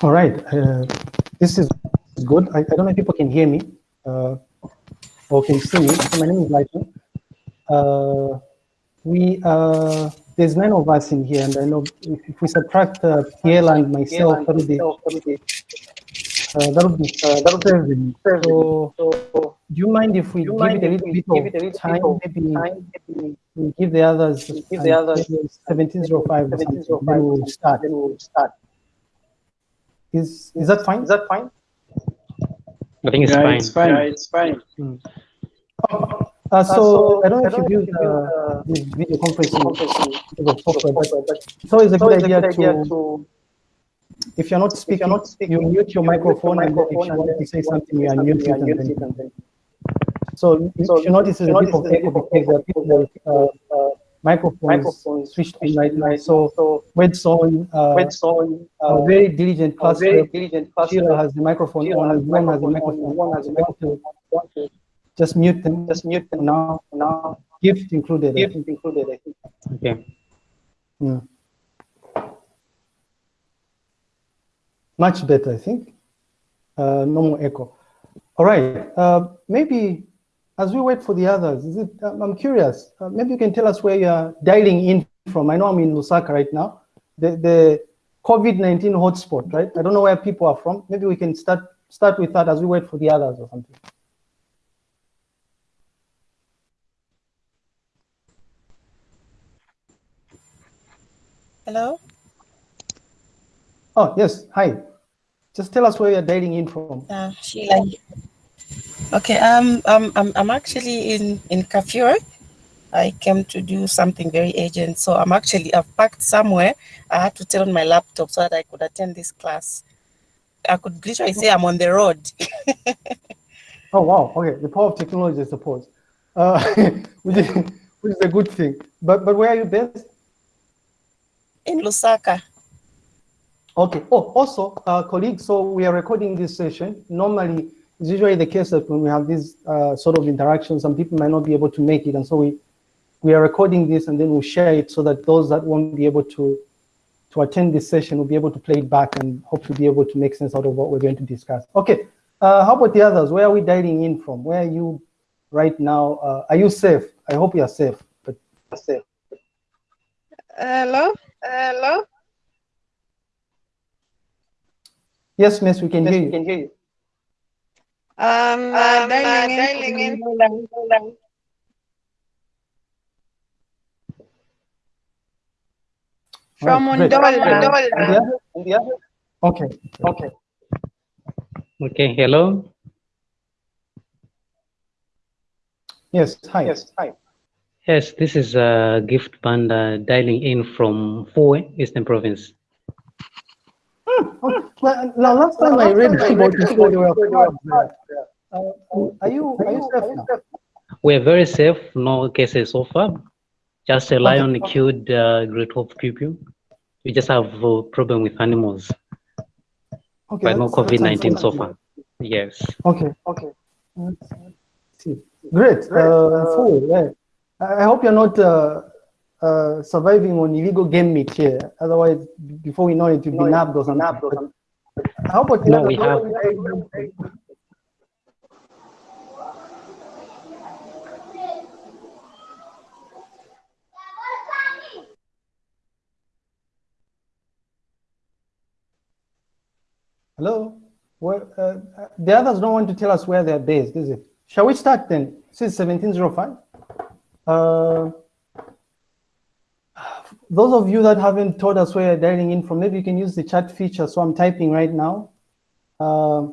All right. Uh, this is good. I, I, don't know if people can hear me uh, or can see me. So my name is Lighton. Uh, we uh, there's nine of us in here, and I know if, if we subtract uh, and myself, that would be uh, that would be uh, that would be. So, so, do you mind if we give it a little bit of time? Maybe, maybe we give the others give the others 1705 or something. Then we'll start. Then we'll start. Is is that fine? Is that fine? I think it's yeah, fine. It's fine. Yeah, it's fine. Hmm. Uh, so, so, I don't know if you use uh, this video conferencing software, but it's always a good idea, to, to, if you're not speaking, you're not speaking you mute your microphone, and if you want to say something, you unmute it. And then, so, so you notice there's a bit of echo because there are people uh, uh, microphones, microphones switched on right now. So, so Wedson, uh, Wedson, uh, very diligent class. Very diligent class. Sheila has the microphone Sheila on. One has the microphone. One has the microphone. Just mute them. Just mute them now. Now, gift included. Gift included. I think. Okay. Hmm. Much better, I think. Uh, no more echo. All right. Uh, maybe as we wait for the others, is it? I'm curious. Uh, maybe you can tell us where you're dialing in from. I know I'm in Lusaka right now. The the COVID-19 hotspot, right? I don't know where people are from. Maybe we can start start with that as we wait for the others or something. Hello? Oh, yes. Hi. Just tell us where you're dialing in from. Uh, Sheila. Okay, um, um, I'm, I'm actually in, in Kafue. I came to do something very urgent. So I'm actually, I've packed somewhere. I had to turn on my laptop so that I could attend this class. I could literally say I'm on the road. oh, wow. Okay. The power of technology, I suppose, uh, which, is, which is a good thing. But, but where are you based? in Lusaka. Okay. Oh, also, uh, colleagues, so we are recording this session. Normally, it's usually the case that when we have these uh, sort of interactions, some people might not be able to make it. And so we, we are recording this and then we'll share it so that those that won't be able to, to attend this session will be able to play it back and hopefully be able to make sense out of what we're going to discuss. Okay. Uh, how about the others? Where are we dialing in from? Where are you right now? Uh, are you safe? I hope you are safe, but safe. Hello? Hello? Yes, miss, we can yes, hear you. We can hear you. Um, uh, um dialing, uh, dialing in. in. From right, India? Okay, okay. Okay, hello. Yes, hi. Yes, hi. Yes, this is a gift panda dialing in from Fue, Eastern Province. Okay. well, now, last time I read about this, uh, are you are you safe now? We're very safe, no cases so far. Just a lion okay. killed uh, Great Hope pupil. We just have a problem with animals. Okay, but no COVID-19 so far. Yes. Okay, okay. Great. Uh, Fue, yeah. I hope you're not uh, uh, surviving on illegal game meat here. Otherwise, before we know it, you'll be nabbed or something. How about no, we have. Hello? Well, uh, the others don't want to tell us where they're based, is it? Shall we start then? This is 1705. Uh, those of you that haven't told us where you're dialing in from, maybe you can use the chat feature. So I'm typing right now. Uh,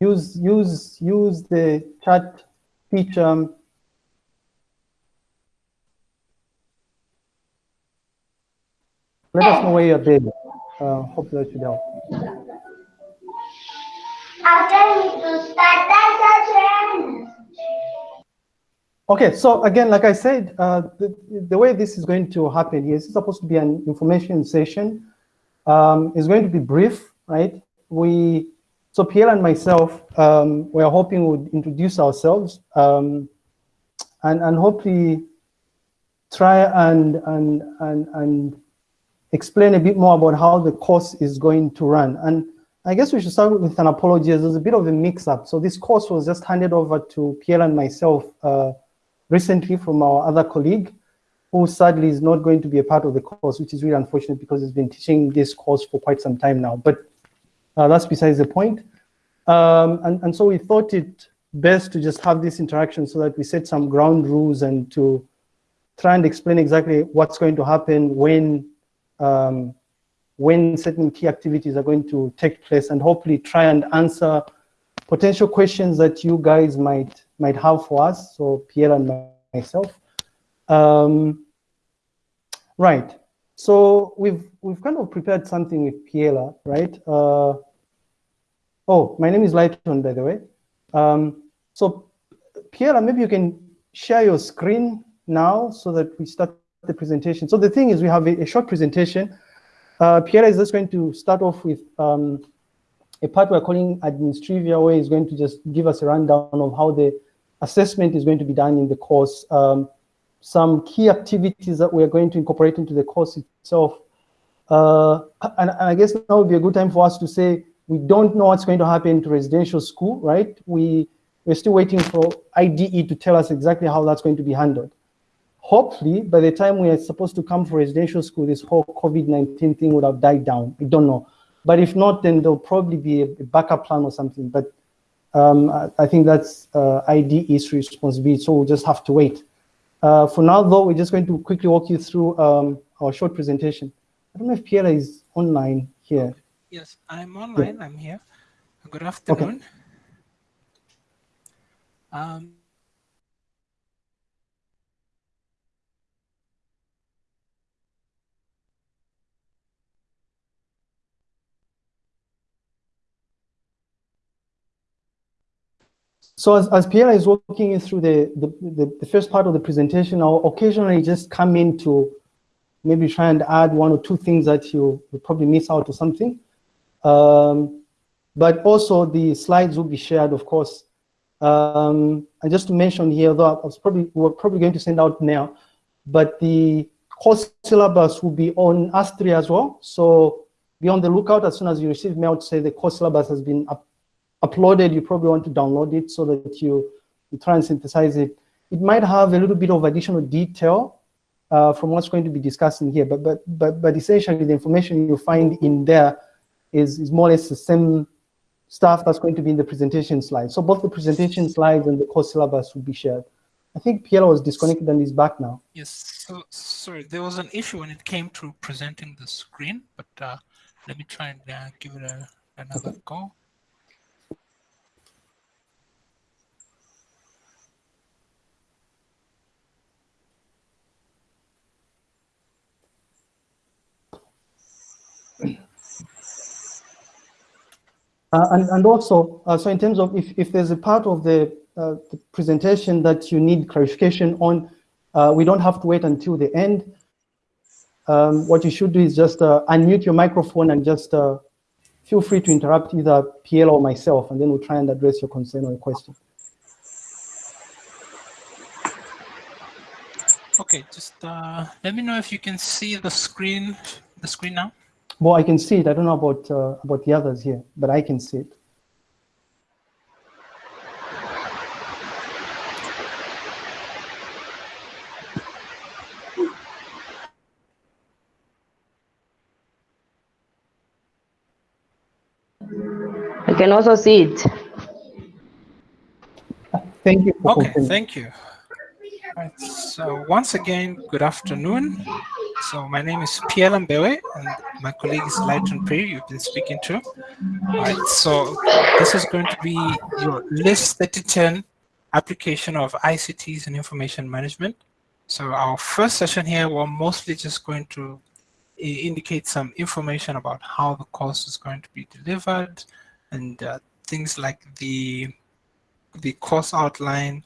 use use use the chat feature. Let us know where you're based. Uh, hope that should help. Me to start Okay, so again, like I said, uh, the, the way this is going to happen is supposed to be an information session. Um, it's going to be brief, right? We, so Pierre and myself, um, we're hoping we'd introduce ourselves um, and, and hopefully try and, and, and, and explain a bit more about how the course is going to run. And I guess we should start with an apology. As there's a bit of a mix-up. So this course was just handed over to Pierre and myself uh, recently from our other colleague, who sadly is not going to be a part of the course, which is really unfortunate because he's been teaching this course for quite some time now. But uh, that's besides the point. Um, and, and so we thought it best to just have this interaction so that we set some ground rules and to try and explain exactly what's going to happen when um, when certain key activities are going to take place and hopefully try and answer potential questions that you guys might might have for us, so Pierre and myself. Um, right, so we've we've kind of prepared something with Pierre, right? Uh, oh, my name is Lighton, by the way. Um, so Pierre, maybe you can share your screen now so that we start the presentation. So the thing is we have a, a short presentation. Uh, Pierre is just going to start off with um, a part we're calling administrivia, where he's going to just give us a rundown of how the assessment is going to be done in the course, um, some key activities that we're going to incorporate into the course itself. Uh, and, and, I guess now would be a good time for us to say, we don't know what's going to happen to residential school, right? We, we're still waiting for IDE to tell us exactly how that's going to be handled. Hopefully, by the time we are supposed to come for residential school, this whole COVID-19 thing would have died down. I don't know. But if not, then there'll probably be a, backup plan or something. But um, I, I, think that's uh, IDE's responsibility, so we'll just have to wait. Uh, for now, though, we're just going to quickly walk you through um, our short presentation. I don't know if Pierre is online here. Yes, I'm online. Yeah. I'm here. Good afternoon. Okay. Um, So as, as Pierre is walking you through the, the, the, the, first part of the presentation, I'll occasionally just come in to maybe try and add one or two things that you will probably miss out or something. Um, but also the slides will be shared, of course. Um, and just to mention here, though I was probably, we're probably going to send out now, but the course syllabus will be on AS3 as well. So be on the lookout as soon as you receive mail to say the course syllabus has been up, uploaded, you probably want to download it so that you, you try and synthesize it. It might have a little bit of additional detail uh, from what's going to be discussed in here, but, but, but, but essentially the information you find in there is, is more or less the same stuff that's going to be in the presentation slides. So both the presentation slides and the course syllabus will be shared. I think Pierre was disconnected and is back now. Yes, so sorry, there was an issue when it came to presenting the screen, but uh, let me try and uh, give it a, another go. And, and also, uh, so in terms of if, if there's a part of the, uh, the presentation that you need clarification on, uh, we don't have to wait until the end. Um, what you should do is just uh, unmute your microphone and just uh, feel free to interrupt either PL or myself, and then we'll try and address your concern or your question. Okay, just let me know if you can see the screen, the screen now. Well, I can see it. I don't know about uh, about the others here, but I can see it. I can also see it. Thank you. Okay, thank you. Right, so once again, good afternoon. So my name is Pierre Lambewe, and my colleague is Lighton Phiri, you've been speaking to. All right, so this is going to be your list 3010 application of ICTs and information management. So our first session here, we're mostly just going to indicate some information about how the course is going to be delivered and uh, things like the, the course outline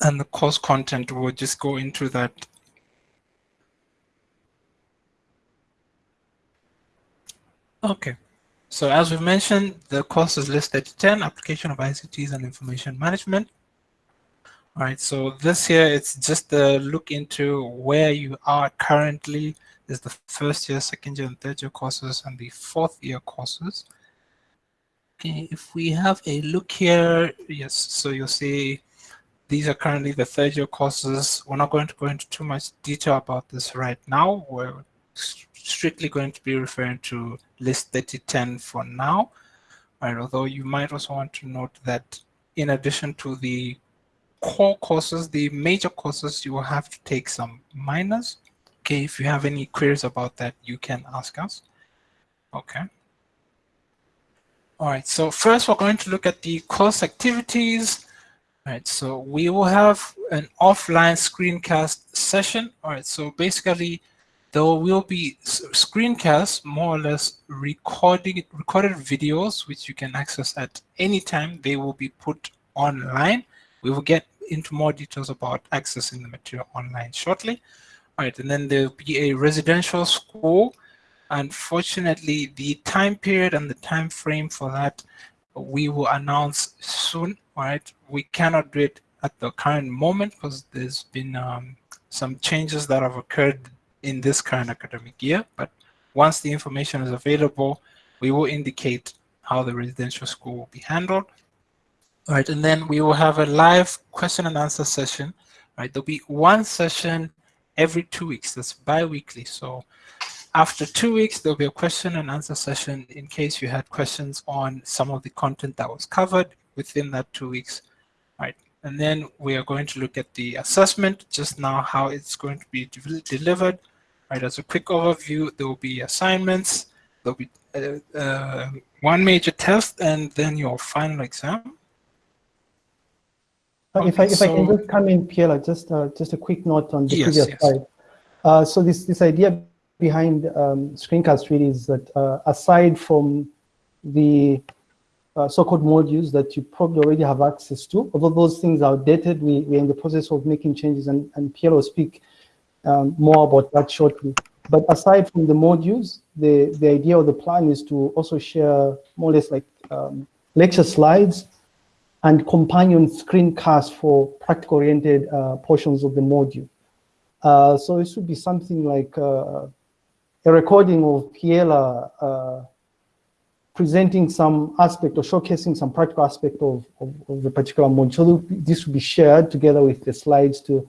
and the course content. We'll just go into that Okay. So as we mentioned, the course is listed 10, application of ICTs and information management. All right, so this here, it's just a look into where you are currently. Is the first year, second year, and third year courses, and the fourth year courses. Okay, if we have a look here, yes, so you'll see these are currently the third year courses. We're not going to go into too much detail about this right now. We're strictly going to be referring to list 3010 for now. Right, although you might also want to note that in addition to the core courses, the major courses, you will have to take some minors. Okay, if you have any queries about that, you can ask us. Okay. All right, so first we're going to look at the course activities. All right, so we will have an offline screencast session. All right, so basically there will be screencasts, more or less recording recorded videos, which you can access at any time. They will be put online. We will get into more details about accessing the material online shortly. All right, and then there'll be a residential school Unfortunately, the time period and the time frame for that we will announce soon. All right, we cannot do it at the current moment because there's been um, some changes that have occurred in this current academic year. But once the information is available, we will indicate how the residential school will be handled. All right, and then we will have a live question and answer session. All right, there'll be one session every two weeks. That's bi-weekly. So after two weeks, there'll be a question and answer session in case you had questions on some of the content that was covered within that two weeks. Right. And then we are going to look at the assessment, just now how it's going to be de delivered. Right. As a quick overview, there will be assignments, there'll be uh, uh, one major test, and then your final exam. Uh, if I if so, I can just come in, Pierre, just uh, just a quick note on the yes, previous yes. slide. Uh, so this this idea behind um, screencast really is that uh, aside from the uh, so-called modules that you probably already have access to, although those things are dated, we, we're in the process of making changes and, and Pierre will speak um, more about that shortly. But aside from the modules, the, the idea of the plan is to also share more or less like um, lecture slides and companion screencasts for practical-oriented uh, portions of the module. Uh, so it should be something like uh, a recording of Piela uh, presenting some aspect or showcasing some practical aspect of, of, of, the particular module. So this will be shared together with the slides to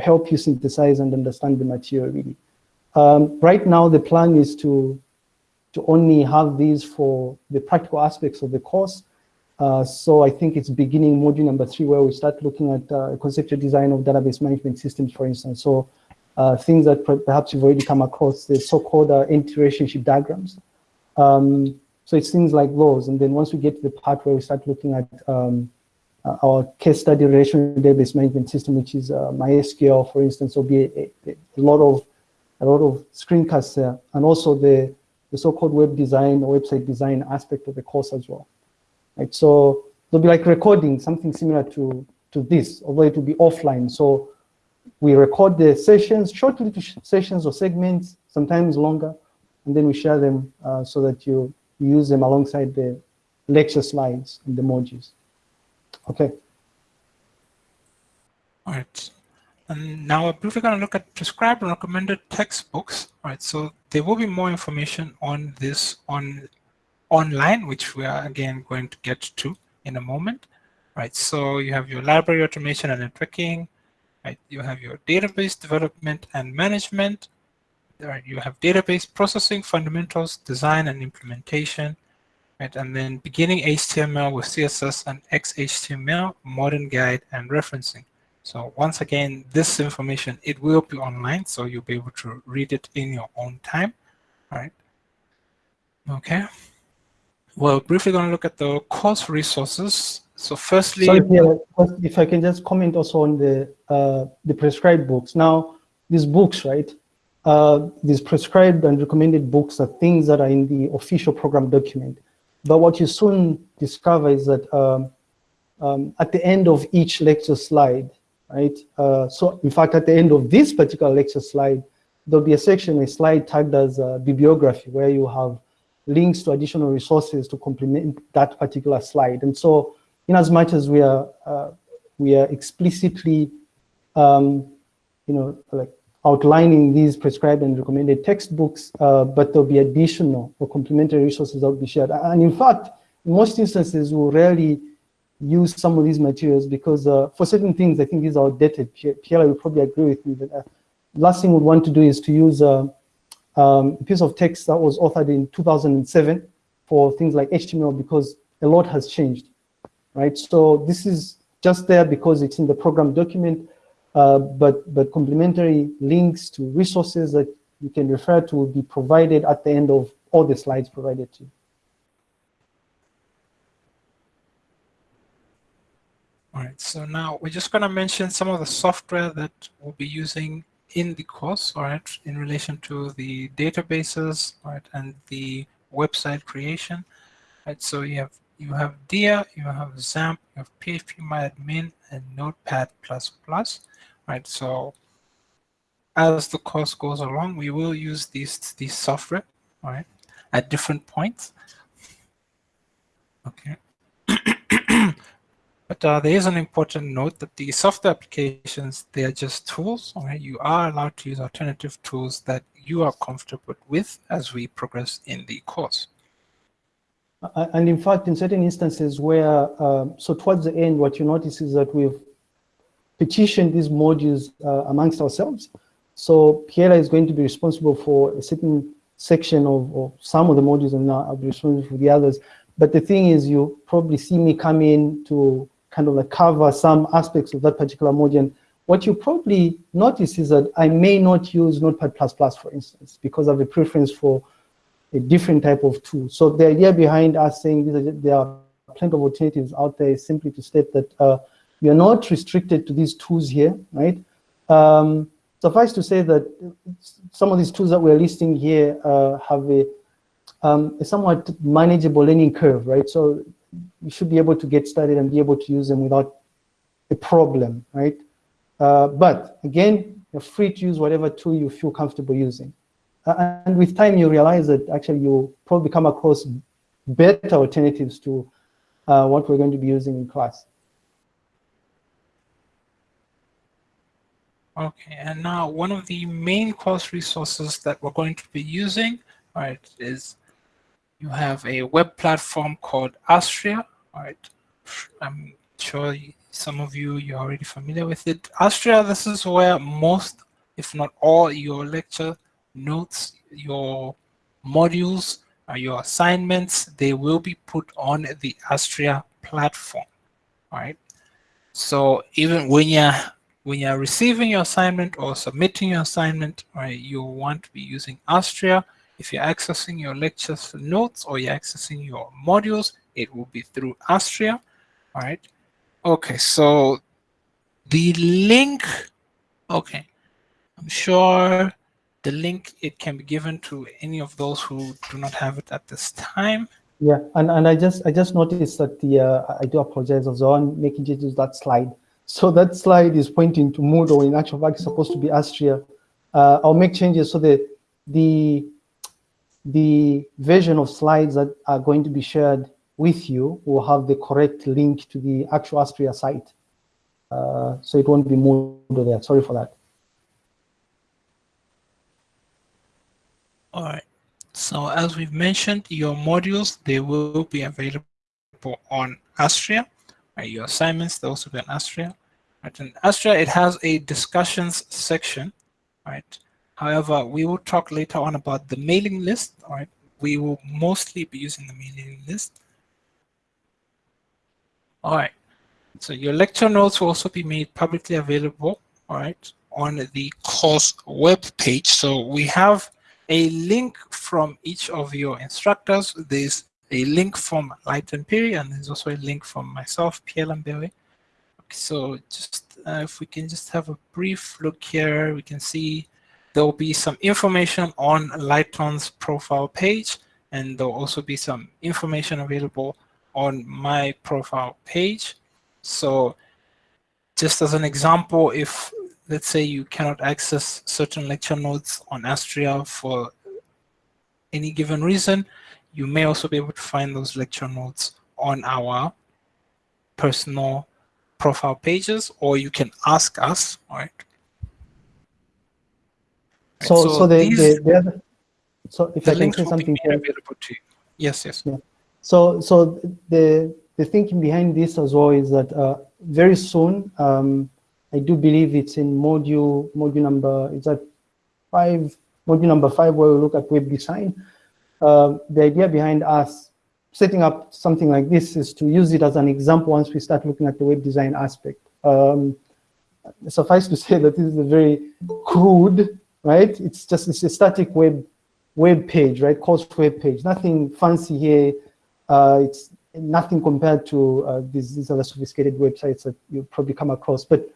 help you synthesize and understand the material really. Um, right now, the plan is to, to only have these for the practical aspects of the course. Uh, so I think it's beginning module number three where we start looking at uh, conceptual design of database management systems, for instance. So uh, things that perhaps you've already come across, the so-called uh, entity relationship diagrams. Um, so it's things like those. And then once we get to the part where we start looking at um, uh, our case study relational database management system, which is uh, MySQL, for instance, will be a, a, lot of a lot of screencasts there, and also the the so-called web design or website design aspect of the course as well. Right. So there'll be like recording, something similar to to this, although it will be offline. So we record the sessions, short little sessions or segments, sometimes longer, and then we share them uh, so that you use them alongside the lecture slides and the modules. Okay. All right. And now we're briefly going to look at prescribed and recommended textbooks. All right. So there will be more information on this on online, which we are again going to get to in a moment. All right. So you have your library automation and networking, Right? You have your database development and management. Right? You have database processing fundamentals, design and implementation. Right? And then beginning HTML with CSS and XHTML, modern guide and referencing. So once again, this information, it will be online, so you'll be able to read it in your own time. All right. Okay. Well, briefly going to look at the course resources. So firstly, Sorry, if I can just comment also on the uh, the prescribed books. Now, these books, right? Uh, these prescribed and recommended books are things that are in the official program document. But what you soon discover is that um, um, at the end of each lecture slide, right? Uh, so in fact, at the end of this particular lecture slide, there'll be a section, a slide tagged as uh, bibliography, where you have links to additional resources to complement that particular slide. And so in as much as we are uh, we are explicitly, um, you know, like outlining these prescribed and recommended textbooks, uh, but there'll be additional or complementary resources that will be shared. And in fact, most instances, we'll rarely use some of these materials because uh, for certain things, I think these are outdated. Pierre will probably agree with me that uh, last thing we'd want to do is to use uh, um, a piece of text that was authored in 2007 for things like HTML because a lot has changed, right? So this is just there because it's in the program document, uh, but, but complementary links to resources that you can refer to will be provided at the end of all the slides provided to you. All right, so now we're just going to mention some of the software that we'll be using in the course, all right, in relation to the databases, all right, and the website creation. Right, so you have you have Dia, you have XAMPP, you have PHPMyAdmin, and Notepad++. Plus Right, so as the course goes along, we will use these these software, right, at different points. Okay. But uh, there is an important note that the software applications, they are just tools. Right? You are allowed to use alternative tools that you are comfortable with as we progress in the course. And in fact, in certain instances where, uh, so towards the end, what you notice is that we've petitioned these modules uh, amongst ourselves. So Piera is going to be responsible for a certain section of, of some of the modules and I'll be responsible for the others. But the thing is, you probably see me come in to kind of like cover some aspects of that particular module. And what you probably notice is that I may not use Notepad++, Plus for instance, because I have a preference for a different type of tool. So the idea behind us saying there are plenty of alternatives out there is simply to state that uh, you're not restricted to these tools here, right? Um, suffice to say that some of these tools that we're listing here uh, have a, um, a somewhat manageable learning curve, right? So you should be able to get started and be able to use them without a problem, right? Uh, but again, you're free to use whatever tool you feel comfortable using. Uh, and with time, you realize that actually you'll probably come across better alternatives to uh, what we're going to be using in class. Okay, and now one of the main course resources that we're going to be using, right, is you have a web platform called Astria. All right, I'm sure some of you, you're already familiar with it. Astria, this is where most, if not all, your lecture notes, your modules, uh, your assignments, they will be put on the Astria platform. All right. So even when you're when you're receiving your assignment or submitting your assignment, right, you want to be using Astria if you're accessing your lectures notes or you're accessing your modules, it will be through Astria. All right. Okay, so the link, okay, I'm sure the link, it can be given to any of those who do not have it at this time. Yeah, and, and I just I just noticed that the, uh, I do apologize, was on making changes that slide. So that slide is pointing to Moodle, in actual fact, it's supposed to be Astria. Uh, I'll make changes so that the the version of slides that are going to be shared with you will have the correct link to the actual Astria site. Uh, so it won't be moved there. Sorry for that. All right. So as we've mentioned, your modules, they will be available on Astria. Right, your assignments, they also be on Astria. Right, and Astria, it has a discussions section, right? However, we will talk later on about the mailing list. All right, we will mostly be using the mailing list. All right, so your lecture notes will also be made publicly available. All right, on the course web page. So we have a link from each of your instructors. There's a link from Lighton Phiri, and there's also a link from myself, Pierre Lambewe. Okay, so just uh, if we can just have a brief look here, we can see there will be some information on Lighton's profile page, and there will also be some information available on my profile page. So just as an example, if let's say you cannot access certain lecture notes on Astria for any given reason, you may also be able to find those lecture notes on our personal profile pages, or you can ask us, all right? So, so, so the, these, the, the so if I can say something here. Available to you. Yes, yes. Yeah. So, so the the thinking behind this as well is that uh, very soon, um, I do believe it's in module module number. Is that five? Module number five, where we look at web design. Uh, the idea behind us setting up something like this is to use it as an example once we start looking at the web design aspect. Um, suffice to say that this is a very crude, right? It's just it's a static web web page, right? Course web page. Nothing fancy here. Uh, it's nothing compared to uh, these, these other sophisticated websites that you probably come across. But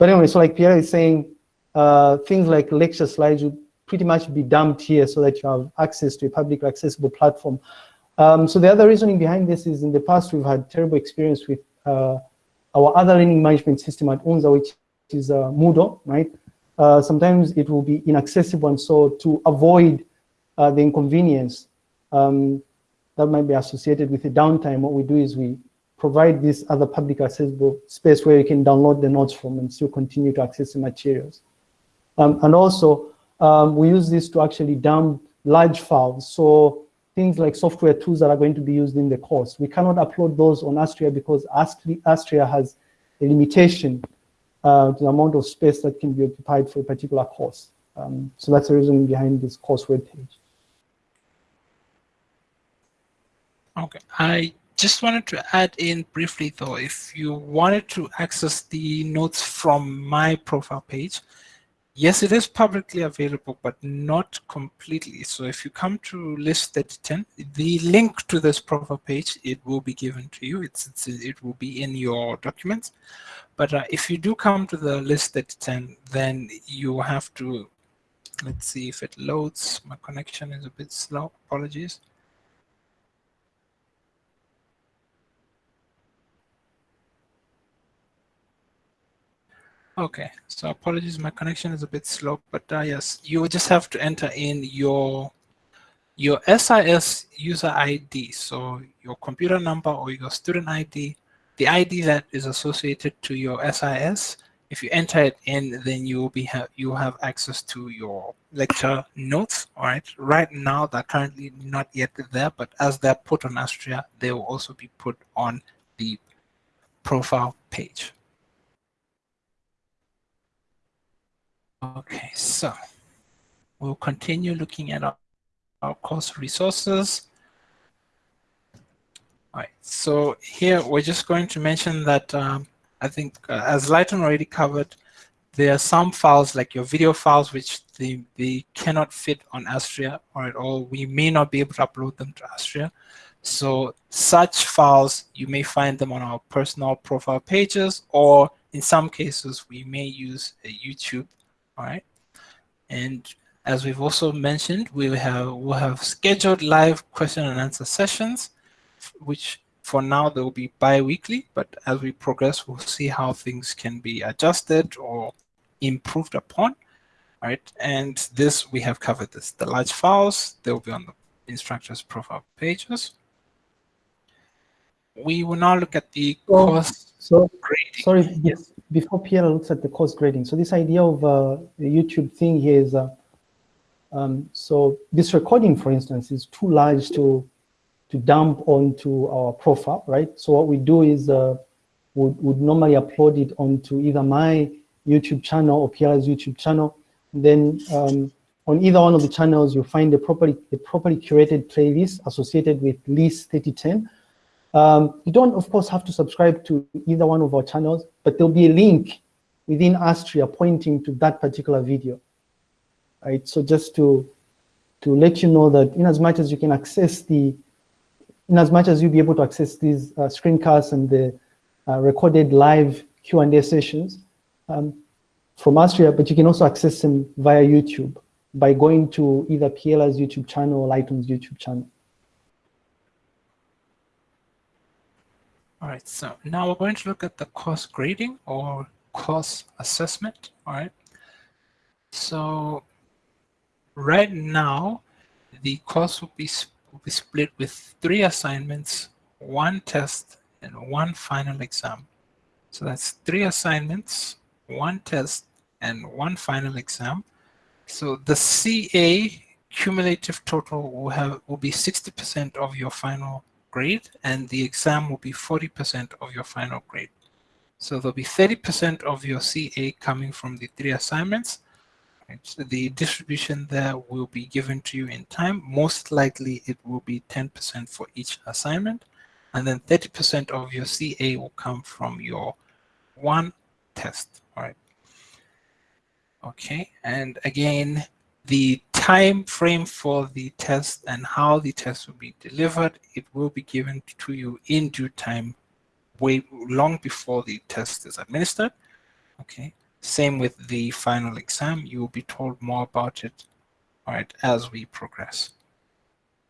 but anyway, so like Pierre is saying, uh, things like lecture slides would pretty much be dumped here so that you have access to a public accessible platform. Um, so the other reasoning behind this is in the past we've had terrible experience with uh, our other learning management system at UNZA, which is uh, Moodle, right? Uh, sometimes it will be inaccessible, and so to avoid uh, the inconvenience um, that might be associated with the downtime, what we do is we provide this other public accessible space where you can download the notes from and still continue to access the materials. Um, and also, um, we use this to actually dump large files. So things like software tools that are going to be used in the course. We cannot upload those on Astria because Astria has a limitation uh, to the amount of space that can be occupied for a particular course. Um, so that's the reason behind this course web page. Okay, I just wanted to add in briefly though, if you wanted to access the notes from my profile page, Yes, it is publicly available, but not completely. So if you come to list 3010, the link to this profile page, it will be given to you. It's, it's it will be in your documents. But uh, if you do come to the list 3010, then you have to, let's see if it loads. My connection is a bit slow, apologies. Okay, so apologies, my connection is a bit slow, but uh, yes, you just have to enter in your your SIS user ID, so your computer number or your student ID, the ID that is associated to your SIS. If you enter it in, then you will be have you have access to your lecture notes. All right, right now they're currently not yet there, but as they're put on Astria, they will also be put on the profile page. Okay, so we'll continue looking at our, our course resources. All right, so here we're just going to mention that um, I think uh, as Lighton already covered, there are some files like your video files which they, they cannot fit on Astria or at all. We may not be able to upload them to Astria. So such files, you may find them on our personal profile pages or in some cases we may use a YouTube all right? And as we've also mentioned, we have we'll have scheduled live question and answer sessions, which for now they will be bi-weekly, but as we progress, we'll see how things can be adjusted or improved upon. All right, and this we have covered this. The large files, they will be on the instructor's profile pages. We will now look at the so, course so, grading. Sorry, yes before Pierre looks at the course grading, so this idea of uh, the YouTube thing here is, uh, um, so this recording, for instance, is too large to to dump onto our profile, right? So what we do is uh, would, would normally upload it onto either my YouTube channel or Pierre's YouTube channel. Then um, on either one of the channels, you'll find a properly, a properly curated playlist associated with list 3010 um, you don't, of course, have to subscribe to either one of our channels, but there'll be a link within Astria pointing to that particular video. Right, so just to to let you know that in as much as you can access the, in as much as you'll be able to access these uh, screencasts and the uh, recorded live Q&A sessions um, from Astria, but you can also access them via YouTube by going to either PLR's YouTube channel or Lighton's YouTube channel. All right, so now we're going to look at the course grading or course assessment, all right? So right now, the course will be, will be split with three assignments, one test, and one final exam. So that's three assignments, one test, and one final exam. So the CA cumulative total will have will be 60% of your final grade, and the exam will be 40% of your final grade. So there'll be 30% of your CA coming from the three assignments. So the distribution there will be given to you in time. Most likely it will be 10% for each assignment. And then 30% of your CA will come from your one test. All right. Okay. And again, the time frame for the test and how the test will be delivered, it will be given to you in due time way long before the test is administered. Okay. Same with the final exam. You will be told more about it, all right, as we progress.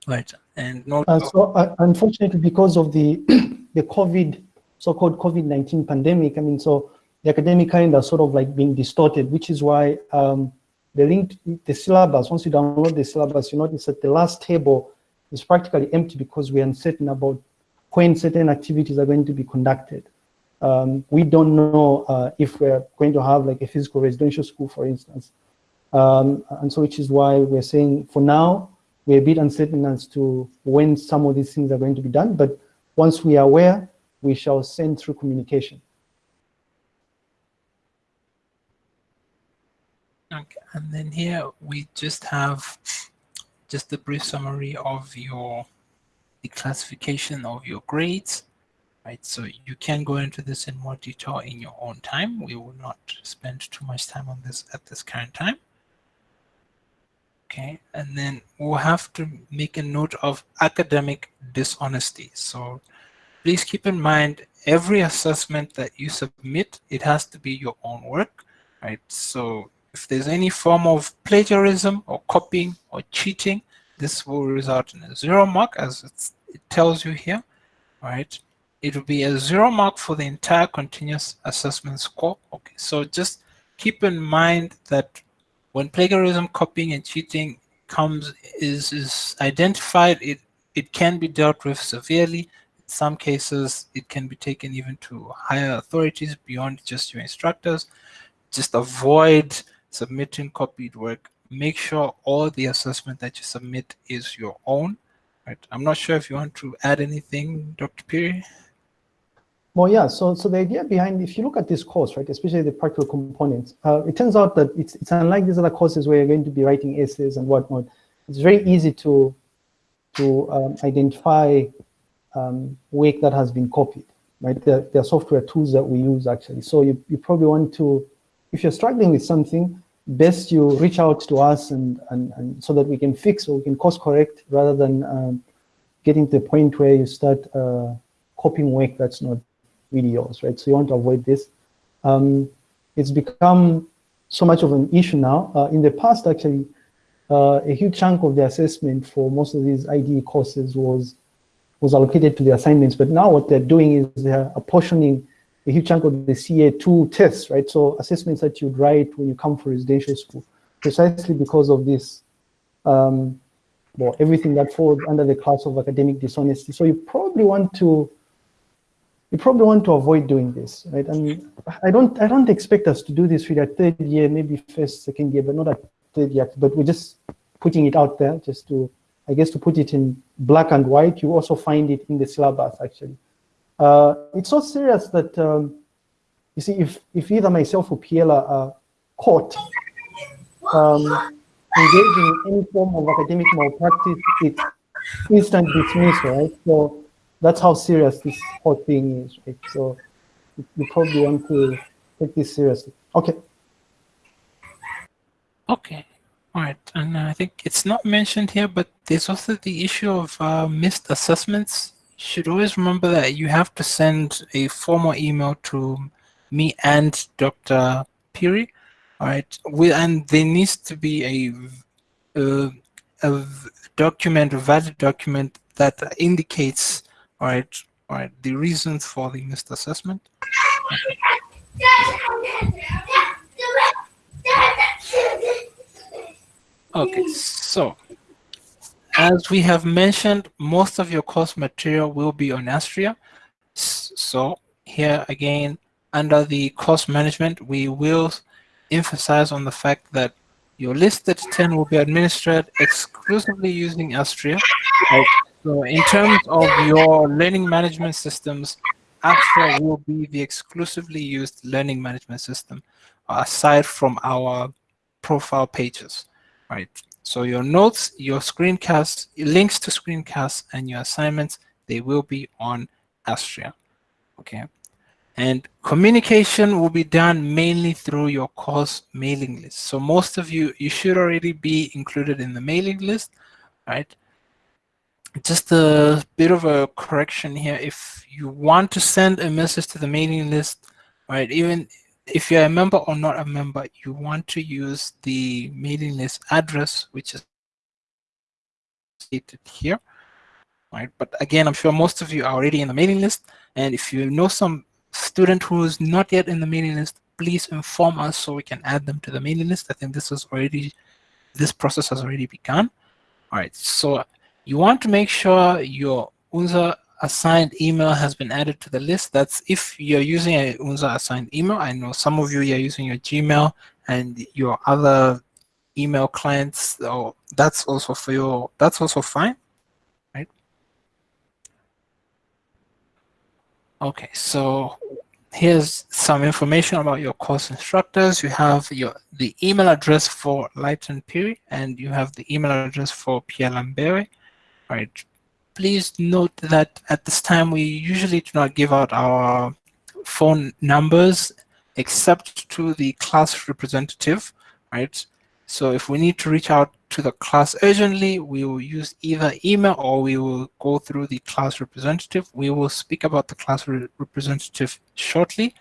Right. And note. Uh, so uh, unfortunately, because of the the COVID, so-called COVID-19 pandemic, I mean, so the academic calendar sort of like being distorted, which is why um, the link, the syllabus, once you download the syllabus, you notice that the last table is practically empty because we're uncertain about when certain activities are going to be conducted. Um, we don't know uh, if we're going to have like a physical residential school, for instance. Um, and so which is why we're saying for now, we're a bit uncertain as to when some of these things are going to be done. But once we are aware, we shall send through communication. And then here we just have just a brief summary of your the classification of your grades, right? So you can go into this in more detail in your own time. We will not spend too much time on this at this current time. Okay, and then we'll have to make a note of academic dishonesty. So please keep in mind every assessment that you submit, it has to be your own work, right? So if there's any form of plagiarism or copying or cheating, this will result in a zero mark as it tells you here, right? It will be a zero mark for the entire continuous assessment score. Okay, so just keep in mind that when plagiarism, copying, and cheating comes is is identified, it it can be dealt with severely. In some cases, it can be taken even to higher authorities beyond just your instructors. Just avoid submitting copied work make sure all the assessment that you submit is your own. Right. I'm not sure if you want to add anything, Dr. Phiri. Well, yeah. So, so the idea behind, if you look at this course, right, especially the practical components, uh, it turns out that it's it's unlike these other courses where you're going to be writing essays and whatnot. It's very easy to to um, identify um, work that has been copied, right? There, there are software tools that we use actually. So you, you probably want to, if you're struggling with something, best you reach out to us and, and, and so that we can fix or we can course correct rather than um, getting to the point where you start uh, copying work that's not really yours, right? So you want to avoid this. Um, it's become so much of an issue now. Uh, in the past, actually, uh, a huge chunk of the assessment for most of these IDE courses was was allocated to the assignments. But now what they're doing is they're apportioning a huge chunk of the CA2 tests, right? So assessments that you'd write when you come for residential school, precisely because of this, um, well, everything that falls under the class of academic dishonesty. So you probably want to, you probably want to avoid doing this, right? And I don't, I don't expect us to do this for a third year, maybe first, second year, but not at third year. But we're just putting it out there, just to, I guess, to put it in black and white. You also find it in the syllabus, actually. Uh, it's so serious that, um, you see, if, if either myself or Piela are caught um, engaging in any form of academic malpractice, it's instant dismissal, right? So that's how serious this whole thing is, right? So you probably want to take this seriously. Okay. Okay. All right. And I think it's not mentioned here, but there's also the issue of uh, missed assessments should always remember that you have to send a formal email to me and Dr. Phiri. All right, we, and there needs to be a, a, a document, a valid document that indicates, all right, all right, the reasons for the missed assessment. Okay, so as we have mentioned, most of your course material will be on Astria. So here again, under the course management, we will emphasize on the fact that your listed 10 will be administered exclusively using Astria. So in terms of your learning management systems, Astria will be the exclusively used learning management system aside from our profile pages, right? So your notes, your screencasts, links to screencasts, and your assignments, they will be on Astria, okay? And communication will be done mainly through your course mailing list. So most of you, you should already be included in the mailing list, right? Just a bit of a correction here. If you want to send a message to the mailing list, right, even if you're a member or not a member, you want to use the mailing list address, which is stated here, right? But again, I'm sure most of you are already in the mailing list. And if you know some student who is not yet in the mailing list, please inform us so we can add them to the mailing list. I think this is already, this process has already begun. All right, so you want to make sure your UNZA assigned email has been added to the list. That's if you're using a UNZA assigned email. I know some of you are using your Gmail and your other email clients. So that's also for your, that's also fine, right? Okay, so here's some information about your course instructors. You have your the email address for Lighton Phiri and you have the email address for Pierre Lambert. Right, please note that at this time we usually do not give out our phone numbers except to the class representative, right? So if we need to reach out to the class urgently, we will use either email or we will go through the class representative. We will speak about the class re representative shortly.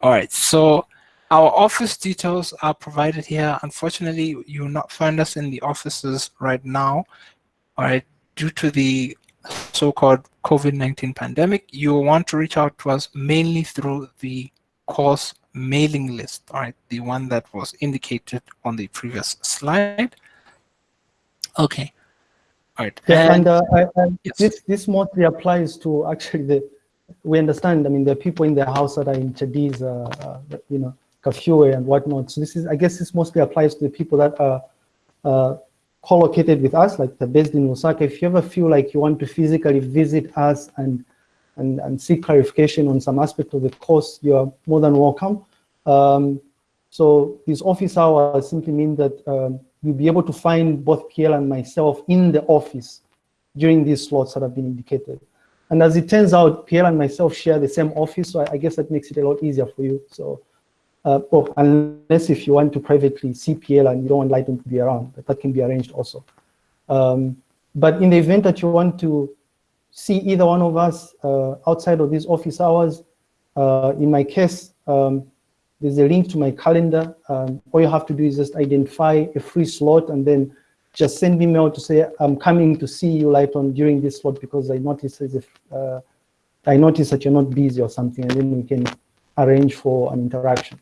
All right, so our office details are provided here. Unfortunately, you will not find us in the offices right now. All right, due to the so-called COVID-19 pandemic, you will want to reach out to us mainly through the course mailing list, all right, the one that was indicated on the previous slide. Okay, all right. Yeah, and, and uh, I, I, yes. this this mostly applies to actually the. We understand. I mean, the people in the house that are in Chadiz, uh, uh, you know, Kafue and whatnot. So this is, I guess, this mostly applies to the people that are uh, co-located with us, like the based in Lusaka, if you ever feel like you want to physically visit us and, and, and seek clarification on some aspect of the course, you're more than welcome. Um, so these office hours simply mean that um, you'll be able to find both PL and myself in the office during these slots that have been indicated. And as it turns out, PL and myself share the same office, so I, I guess that makes it a lot easier for you. So uh, oh, unless if you want to privately CPL and you don't want Lighton to be around, but that can be arranged also. Um, but in the event that you want to see either one of us uh, outside of these office hours, uh, in my case, um, there's a link to my calendar. Um, all you have to do is just identify a free slot and then just send me mail to say, I'm coming to see you Lighton during this slot because I noticed, if, uh, I noticed that you're not busy or something, and then we can arrange for an interaction.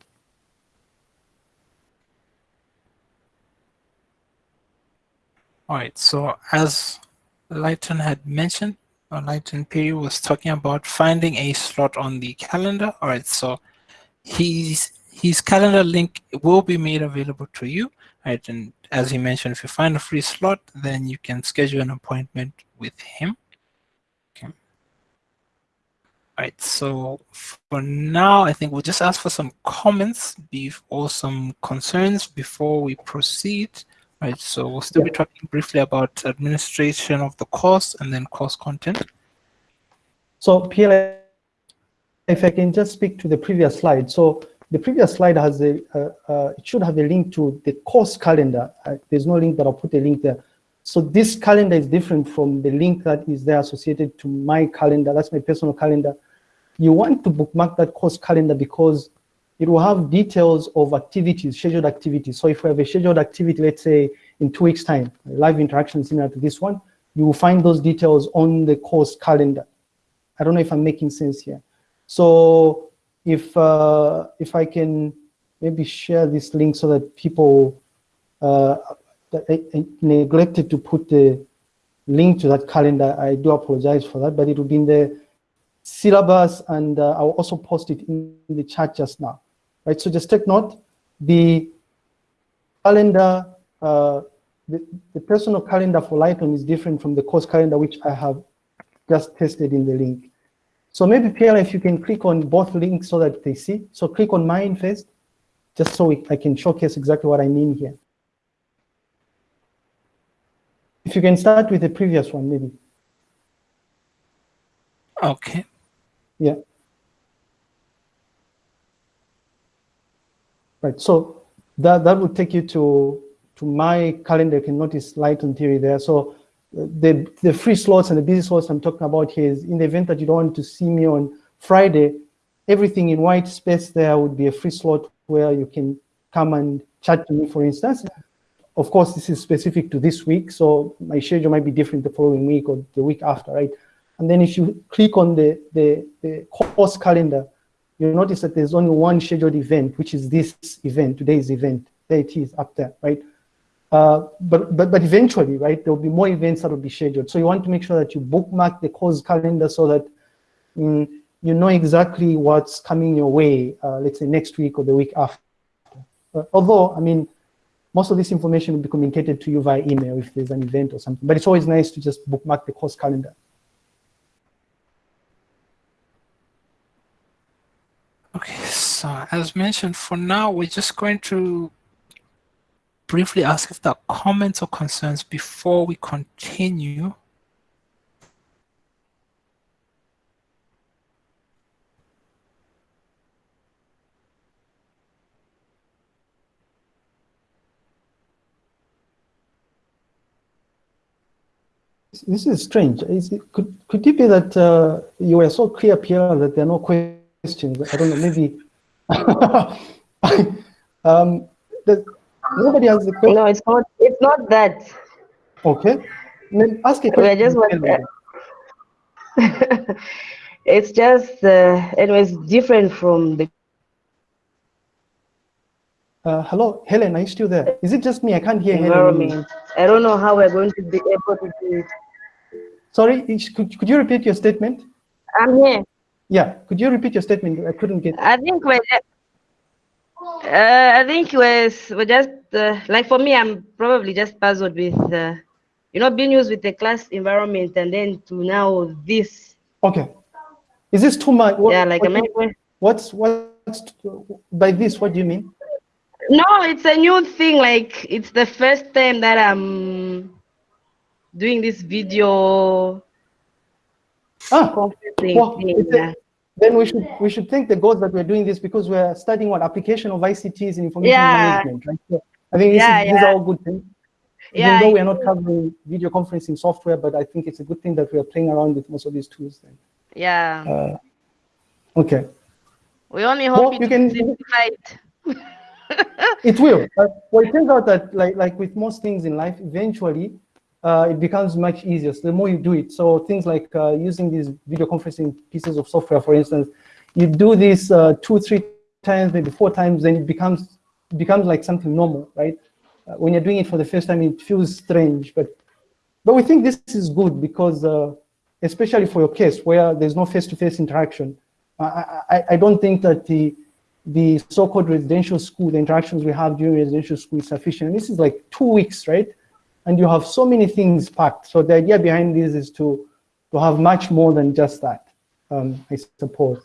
All right, so as Lighton had mentioned, uh, or Lighton Phiri was talking about finding a slot on the calendar. All right, so his, his calendar link will be made available to you. Right, and as he mentioned, if you find a free slot, then you can schedule an appointment with him. Okay. All right, so for now, I think we'll just ask for some comments or some concerns before we proceed. Right, so we'll still be talking briefly about administration of the course and then course content. So PLA, if I can just speak to the previous slide. So the previous slide has a, uh, uh, it should have a link to the course calendar. Uh, there's no link, but I'll put a link there. So this calendar is different from the link that is there associated to my calendar. That's my personal calendar. You want to bookmark that course calendar because it will have details of activities, scheduled activities. So if we have a scheduled activity, let's say in two weeks time, live interaction similar to this one, you will find those details on the course calendar. I don't know if I'm making sense here. So if, uh, if I can maybe share this link so that people, uh, I, I neglected to put the link to that calendar. I do apologize for that, but it will be in the syllabus, and uh, I'll also post it in the chat just now, right? So just take note, the calendar, uh, the, the personal calendar for Lighton is different from the course calendar, which I have just tested in the link. So maybe Pierre, if you can click on both links so that they see. So click on mine first, just so we, I can showcase exactly what I mean here. If you can start with the previous one, maybe. Okay. Yeah. Right. So that that would take you to to my calendar. You can notice Lighton Phiri there. So uh, the the free slots and the busy slots I'm talking about here is in the event that you don't want to see me on Friday, everything in white space there would be a free slot where you can come and chat to me, for instance. Of course, this is specific to this week, so my schedule might be different the following week or the week after, right? And then if you click on the, the, the course calendar, you'll notice that there's only one scheduled event, which is this event, today's event. There it is up there, right? Uh, but, but, but eventually, right, there will be more events that will be scheduled. So you want to make sure that you bookmark the course calendar so that mm, you know exactly what's coming your way, uh, let's say next week or the week after. Uh, although, I mean, most of this information will be communicated to you via email if there's an event or something, but it's always nice to just bookmark the course calendar. Okay, as mentioned, for now, we're just going to briefly ask if there are comments or concerns before we continue. This is strange. Is it, could, could it be that uh, you were so clear, Pierre, that there are no questions? I don't know, maybe. um, the, nobody has the question. No, it's not. It's not that. Okay. Then ask a We're question. just wondering. it's just, uh, anyways, different from the. Uh, hello, Helen, are you still there? Is it just me? I can't hear Helen. I don't know how we're going to be able to do it. Sorry, could, could you repeat your statement? I'm here. Yeah, could you repeat your statement? I couldn't get. I think we're. Uh, I think we're, we're just uh, like for me, I'm probably just puzzled with, uh, you know, being used with the class environment and then to now this. Okay. Is this too much? What, yeah, like what I what's what's by this? What do you mean? No, it's a new thing. Like it's the first time that I'm doing this video Ah, well, a- then we should we should thank the gods that we're doing this because we're studying what application of ICTs in information Yeah. management, right? So I think this Yeah, is, these are all good things. Yeah, Even though we are not covering video conferencing software, but I think it's a good thing that we are playing around with most of these tools. Then. yeah. Uh, okay. We only Well, hope you it can- simplify it. It will. Uh, well, it turns out that, like, like with most things in life, eventually uh, it becomes much easier. So the more you do it, so things like uh, using these video conferencing pieces of software, for instance, you do this uh, two, three times, maybe four times, then it becomes becomes like something normal, right? Uh, when you're doing it for the first time, it feels strange, but but we think this is good because, uh, especially for your case where there's no face-to-face interaction, I, I, I don't think that the the so-called residential school, the interactions we have during residential school is sufficient. This is like two weeks, right? And you have so many things packed. So the idea behind this is to, to have much more than just that, um, I suppose.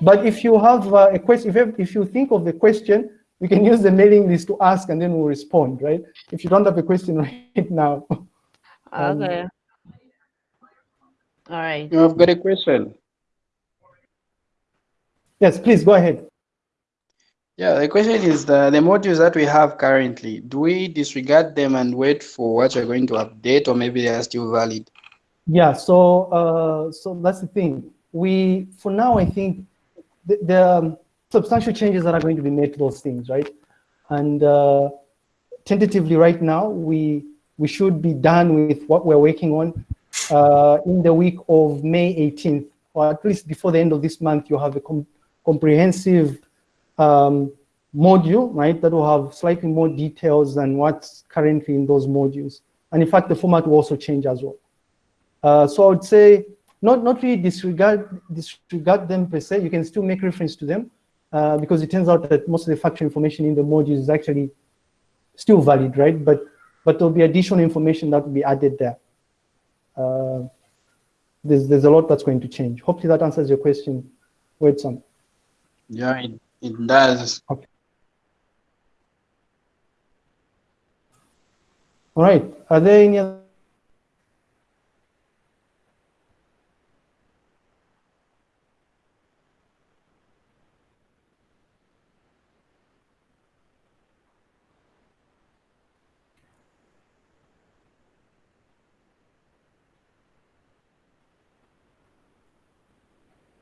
But if you have uh, a question, if you, have- if you think of the question, you can use the mailing list to ask and then we'll respond, right? If you don't have a question right now. Um, Okay. All right. I've got a question. Yes, please go ahead. Yeah, the question is the, the modules that we have currently, do we disregard them and wait for what you're going to update or maybe they are still valid? Yeah, so uh, so that's the thing. We for now, I think the, there are substantial changes that are going to be made to those things, right? And uh, tentatively, right now, we we should be done with what we're working on uh, in the week of May 18th, or at least before the end of this month. You have a com- comprehensive um, module, right? That will have slightly more details than what's currently in those modules. And in fact, the format will also change as well. Uh, so I would say not, not really disregard, disregard them per se. You can still make reference to them uh, because it turns out that most of the factual information in the modules is actually still valid, right? But, but there'll be additional information that will be added there. Uh, there's, there's a lot that's going to change. Hopefully that answers your question, Wedson. Yeah, it, it does. Okay. All right, are there any other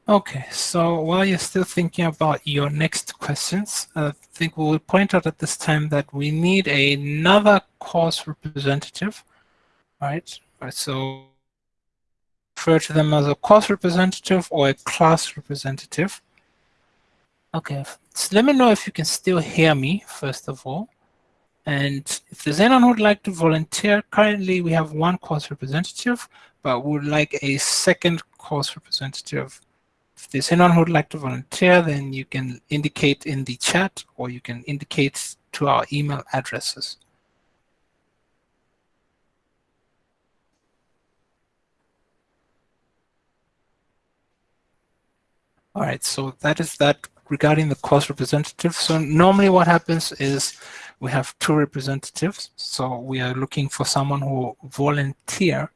Okay, so while you're still thinking about your next questions, I think we will point out at this time that we need another course representative, right? right so refer to them as a course representative or a class representative. Okay, so let me know if you can still hear me, first of all. And if there's anyone who would like to volunteer, currently we have one course representative, but would like a second course representative if there's anyone who would like to volunteer, then you can indicate in the chat or you can indicate to our email addresses. All right, so that is that regarding the course representative. So normally what happens is we have two representatives. So we are looking for someone who volunteer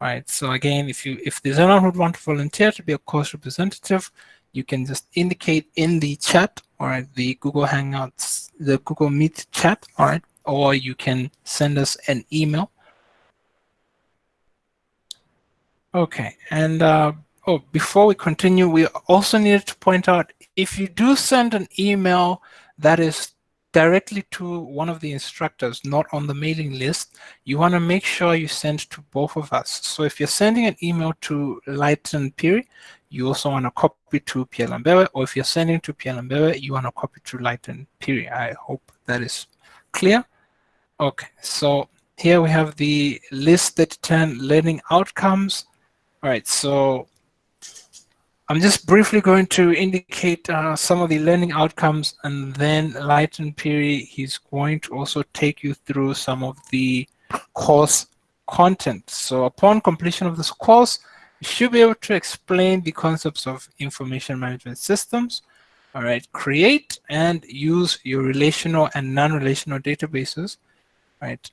right? So again, if you if there's anyone who would want to volunteer to be a course representative, you can just indicate in the chat or the Google Hangouts, the Google Meet chat, all right? Or you can send us an email. Okay, and uh, oh, before we continue, we also needed to point out if you do send an email that is directly to one of the instructors, not on the mailing list, you want to make sure you send to both of us. So if you're sending an email to Lighton Phiri, you also want to copy to Pierre Lambert, or if you're sending to Pierre Lambert, you want to copy to Lighton Phiri. I hope that is clear. Okay, so here we have the list that 10 learning outcomes. All right, so I'm just briefly going to indicate uh, some of the learning outcomes and then Lighton Phiri, he's going to also take you through some of the course content. So upon completion of this course, you should be able to explain the concepts of information management systems, all right, create and use your relational and non-relational databases, right,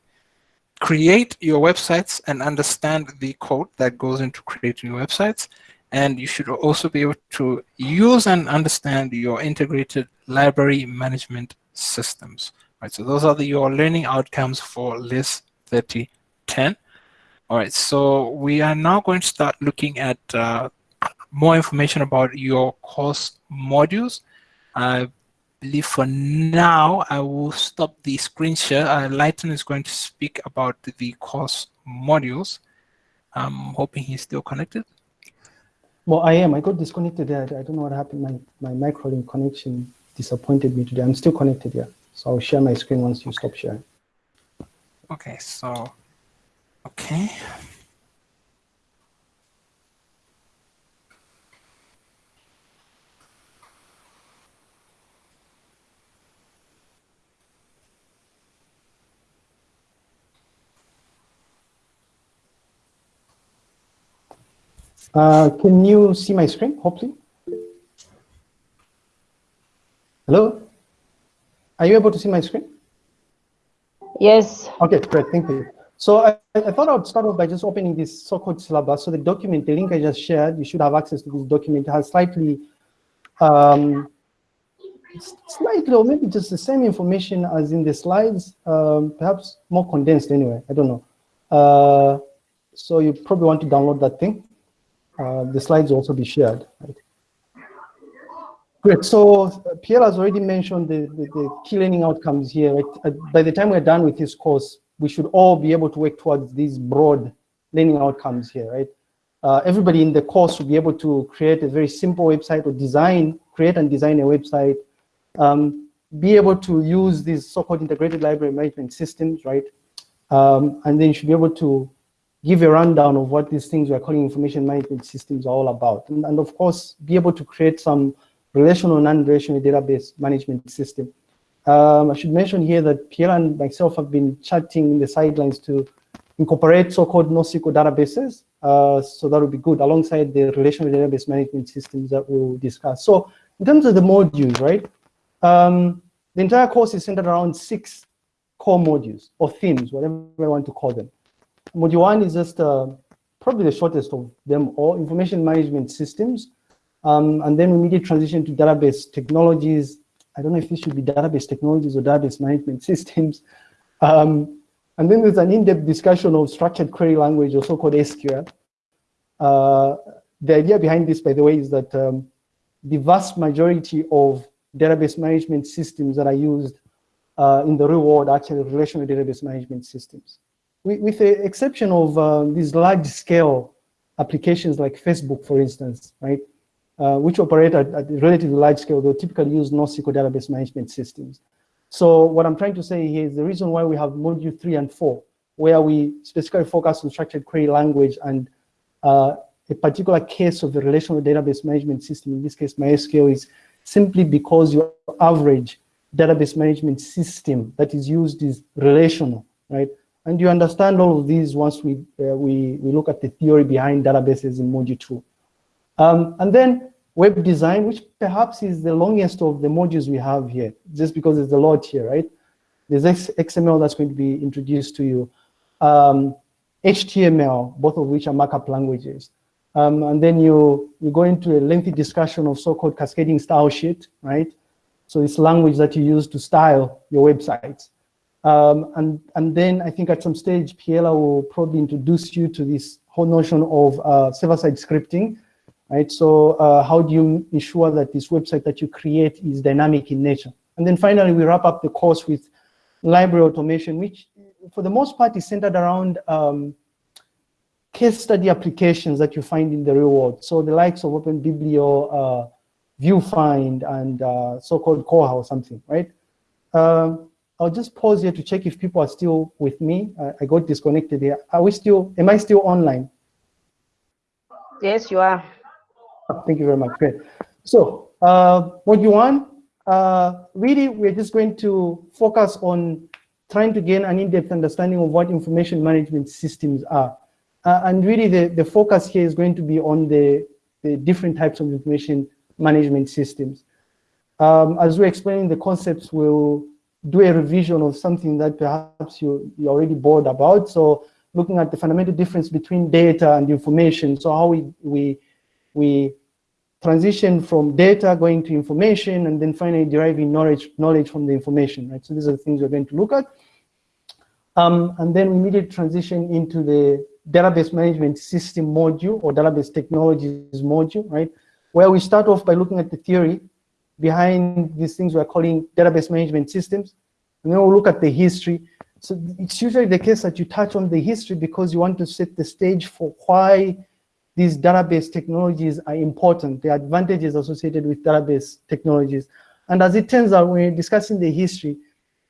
create your websites and understand the code that goes into creating websites, and you should also be able to use and understand your integrated library management systems. Right, so those are the, your learning outcomes for LIS 3010. All right, so we are now going to start looking at uh, more information about your course modules. I believe for now, I will stop the screen share. Uh, Lighton is going to speak about the course modules. I'm hoping he's still connected. Well, I am. I got disconnected there. I don't know what happened. My, my microlink connection disappointed me today. I'm still connected here. So I'll share my screen once you stop sharing. Okay, so, okay. Uh, can you see my screen, hopefully? Hello? Are you able to see my screen? Yes. Okay, great, thank you. So I, I thought I would start off by just opening this so-called syllabus. So the document, the link I just shared, you should have access to this document. It has slightly, um, slightly, or maybe just the same information as in the slides, um, perhaps more condensed anyway, I don't know. Uh, so you probably want to download that thing. Uh, the slides also be shared. Right? Great. So uh, Pierre has already mentioned the, the, the key learning outcomes here. Right? Uh, by the time we're done with this course, we should all be able to work towards these broad learning outcomes here, right? Uh, everybody in the course will be able to create a very simple website or design, create and design a website, um, be able to use these so-called integrated library management systems, right? Um, and then you should be able to give a rundown of what these things we're calling information management systems are all about. And, and of course, be able to create some relational and non-relational database management system. Um, I should mention here that Pierre and myself have been chatting in the sidelines to incorporate so-called NoSQL databases. Uh, so that would be good alongside the relational database management systems that we'll discuss. So in terms of the modules, right? Um, the entire course is centered around six core modules or themes, whatever I want to call them. Module one is just uh, probably the shortest of them all, information management systems. Um, and then we immediately transition to database technologies. I don't know if this should be database technologies or database management systems. Um, and then there's an in-depth discussion of structured query language, also called SQL. Uh, the idea behind this, by the way, is that um, the vast majority of database management systems that are used uh, in the real world are actually relational database management systems with, the exception of uh, these large scale applications like Facebook, for instance, right, uh, which operate at, at, relatively large scale, they typically use NoSQL database management systems. So what I'm trying to say here is the reason why we have module three and four, where we specifically focus on structured query language and uh, a particular case of the relational database management system, in this case MySQL, is simply because your average database management system that is used is relational, right? And you understand all of these once we, uh, we, we look at the theory behind databases in module two. Um, and then web design, which perhaps is the longest of the modules we have here, just because there's a lot here, right? There's XML that's going to be introduced to you. Um, HTML, both of which are markup languages. Um, and then you, you go into a lengthy discussion of so-called cascading style sheet, right? So it's language that you use to style your websites. Um, and, and then I think at some stage, Piela will probably introduce you to this whole notion of uh, server-side scripting, right? So uh, how do you ensure that this website that you create is dynamic in nature? And then finally, we wrap up the course with library automation, which for the most part is centered around um, case study applications that you find in the real world. So the likes of OpenBiblio, uh, VuFind, and uh, so-called Koha or something, right? Um, I'll just pause here to check if people are still with me. Uh, I got disconnected here. Are we still, am I still online? Yes, you are. Oh, thank you very much. Great. So, uh, module one, uh, really, we're just going to focus on trying to gain an in-depth understanding of what information management systems are. Uh, and really, the, the focus here is going to be on the, the different types of information management systems. Um, as we're explaining the concepts, we'll do a revision of something that perhaps you, you're already bored about. So looking at the fundamental difference between data and information. So how we, we, we transition from data going to information and then finally deriving knowledge, knowledge from the information, right? So these are the things we're going to look at. Um, and then we immediately transition into the database management system module or database technologies module, right? Where we start off by looking at the theory behind these things we're calling database management systems. And then we'll look at the history. So it's usually the case that you touch on the history because you want to set the stage for why these database technologies are important, the advantages associated with database technologies. And as it turns out, when we're discussing the history,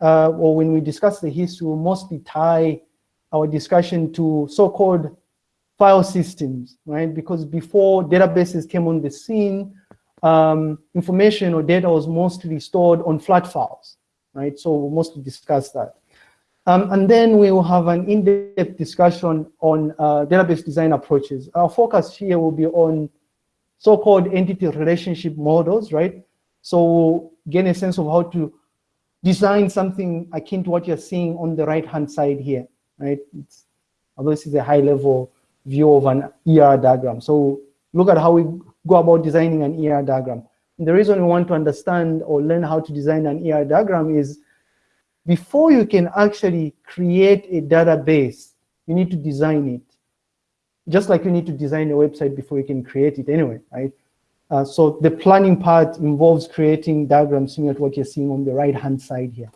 uh, or when we discuss the history, we'll mostly tie our discussion to so-called file systems, right? Because before databases came on the scene, um, information or data was mostly stored on flat files, right? So we'll mostly discuss that. Um, and then we will have an in-depth discussion on uh, database design approaches. Our focus here will be on so-called entity relationship models, right? So we'll gain a sense of how to design something akin to what you're seeing on the right-hand side here, right? It's, although this is a high-level view of an ER diagram. So look at how we go about designing an ER diagram. And the reason we want to understand or learn how to design an ER diagram is before you can actually create a database, you need to design it. Just like you need to design a website before you can create it anyway, right? Uh, so the planning part involves creating diagrams similar to what you're seeing on the right-hand side here.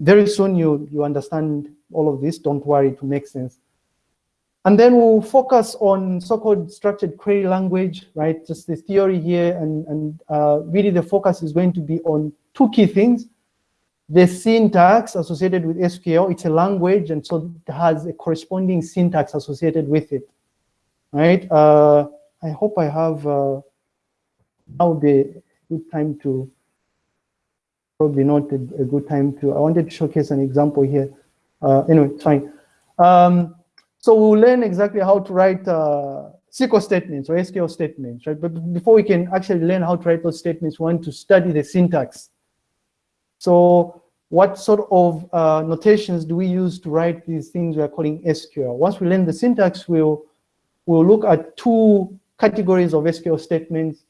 Very soon you, you understand all of this, don't worry, to make sense. And then we'll focus on so-called structured query language, right? Just the theory here, and, and uh, really the focus is going to be on two key things. the syntax associated with SQL, it's a language, and so it has a corresponding syntax associated with it, right? Uh, I hope I have, uh, now a good time to, probably not a, a, good time to, I wanted to showcase an example here. Uh, anyway, it's fine. Um, so we'll learn exactly how to write uh, SQL statements or SQL statements, right? But before we can actually learn how to write those statements, we want to study the syntax. So what sort of uh, notations do we use to write these things we are calling SQL? Once we learn the syntax, we'll, we'll look at two categories of SQL statements.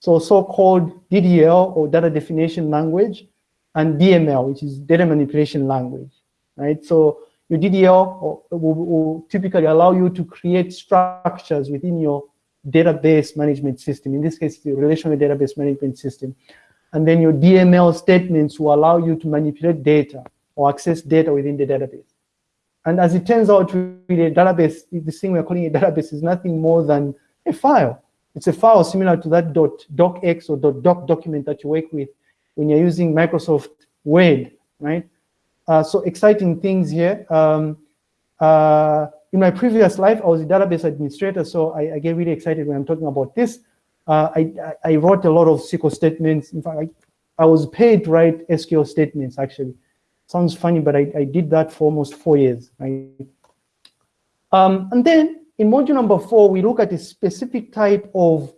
So so-called DDL or data definition language and DML, which is data manipulation language, right? So your DDL will, will, typically allow you to create structures within your database management system. In this case, the relational database management system. And then your DML statements will allow you to manipulate data or access data within the database. And as it turns out, really, a database, this thing we're calling a database is nothing more than a file. It's a file similar to that .docx or .doc document that you work with when you're using Microsoft Word, right? Uh, so exciting things here. Um, uh, in my previous life, I was a database administrator, so I, I get really excited when I'm talking about this. Uh, I, I, wrote a lot of SQL statements. In fact, I, I was paid to write SQL statements, actually. Sounds funny, but I, I did that for almost four years. Right? Um, and then in module number four, we look at a specific type of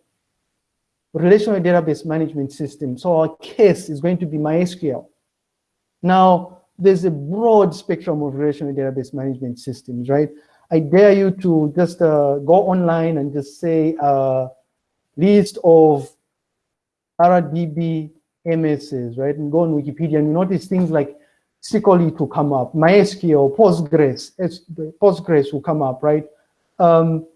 relational database management system. So our case is going to be MySQL. Now, there's a broad spectrum of relational database management systems, right? I dare you to just uh, go online and just say uh, list of RDB MSs, right? And go on Wikipedia and you notice things like SQL to come up, MySQL, Postgres, Postgres will come up, right? Um,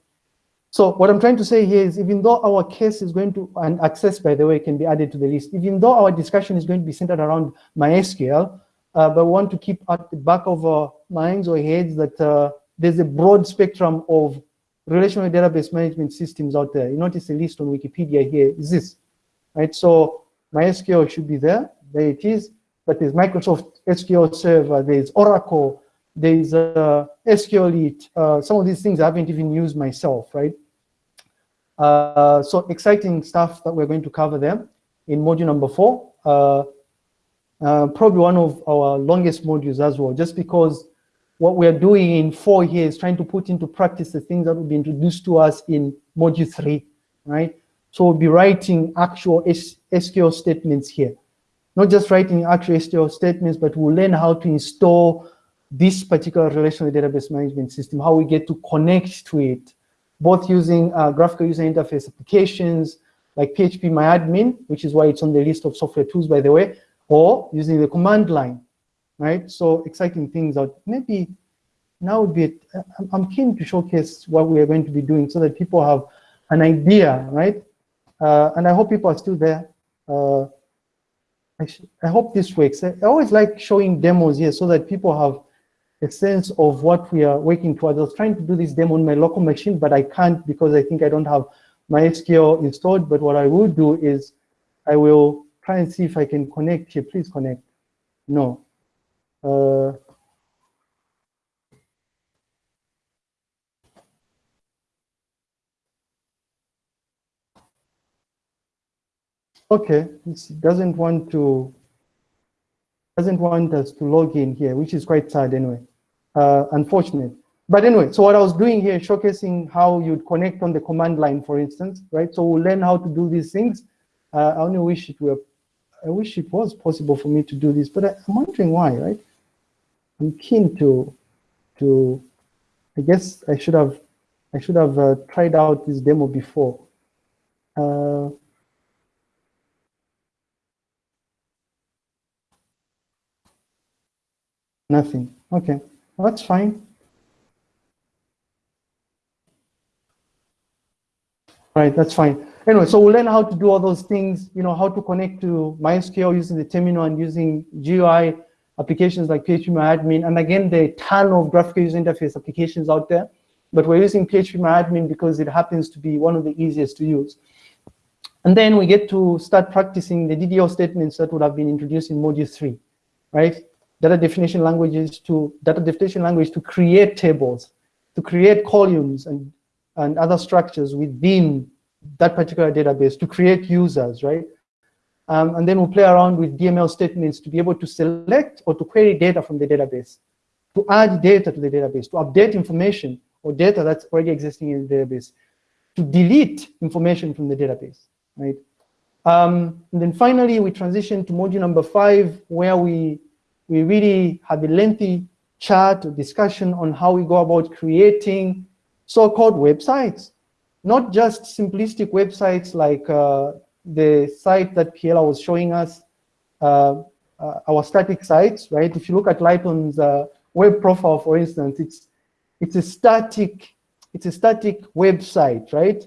so what I'm trying to say here is even though our case is going to, and access, by the way, can be added to the list, even though our discussion is going to be centered around MySQL, uh, but want to keep at the back of our minds or heads that uh, there's a broad spectrum of relational database management systems out there. You notice the list on Wikipedia here is this, right? So MySQL should be there, there it is, but there's Microsoft SQL Server, there's Oracle, there's uh, SQLite, uh, some of these things I haven't even used myself, right? Uh, so exciting stuff that we're going to cover there in module number four. Uh, probably one of our longest modules as well, just because what we're doing in four here is trying to put into practice the things that will be introduced to us in module three, right? So we'll be writing actual SQL statements here. Not just writing actual SQL statements, but we'll learn how to install this particular relational database management system, how we get to connect to it, both using uh, graphical user interface applications like PHP PHPMyAdmin, which is why it's on the list of software tools, by the way, or using the command line, right? So exciting things out. Maybe now would be, I'm keen to showcase what we are going to be doing so that people have an idea, right? Uh, and I hope people are still there. Uh, I, I, hope this works. I always like showing demos here so that people have a sense of what we are working towards. I was trying to do this demo on my local machine, but I can't because I think I don't have MySQL installed. But what I will do is I will try and see if I can connect here. Please connect. No. Uh, okay, it doesn't want to doesn't want us to log in here, which is quite sad anyway. Uh, unfortunate. But anyway, so what I was doing here, showcasing how you'd connect on the command line, for instance, right? So we'll learn how to do these things. Uh, I only wish it were I wish it was possible for me to do this, but I, am wondering why, right? I'm keen to, to, I guess I should have, I should have uh, tried out this demo before. Uh, nothing. Okay, well, that's fine. Right, that's fine. Anyway, so we'll learn how to do all those things, you know, how to connect to MySQL using the terminal and using GUI applications like PHPMyAdmin. And again, there are a ton of graphical user interface applications out there, but we're using PHPMyAdmin because it happens to be one of the easiest to use. And then we get to start practicing the DDL statements that would have been introduced in module three. right? Data definition languages to data definition language to create tables, to create columns and, and other structures within that particular database, to create users, right? Um, and then we'll play around with DML statements to be able to select or to query data from the database, to add data to the database, to update information or data that's already existing in the database, to delete information from the database, right? Um, and then finally, we transition to module number five, where we, we really have a lengthy chat or discussion on how we go about creating so-called websites, not just simplistic websites like uh, the site that Piela was showing us, uh, uh, our static sites, right? If you look at Lighton's uh, web profile, for instance, it's it's a static it's a static website, right?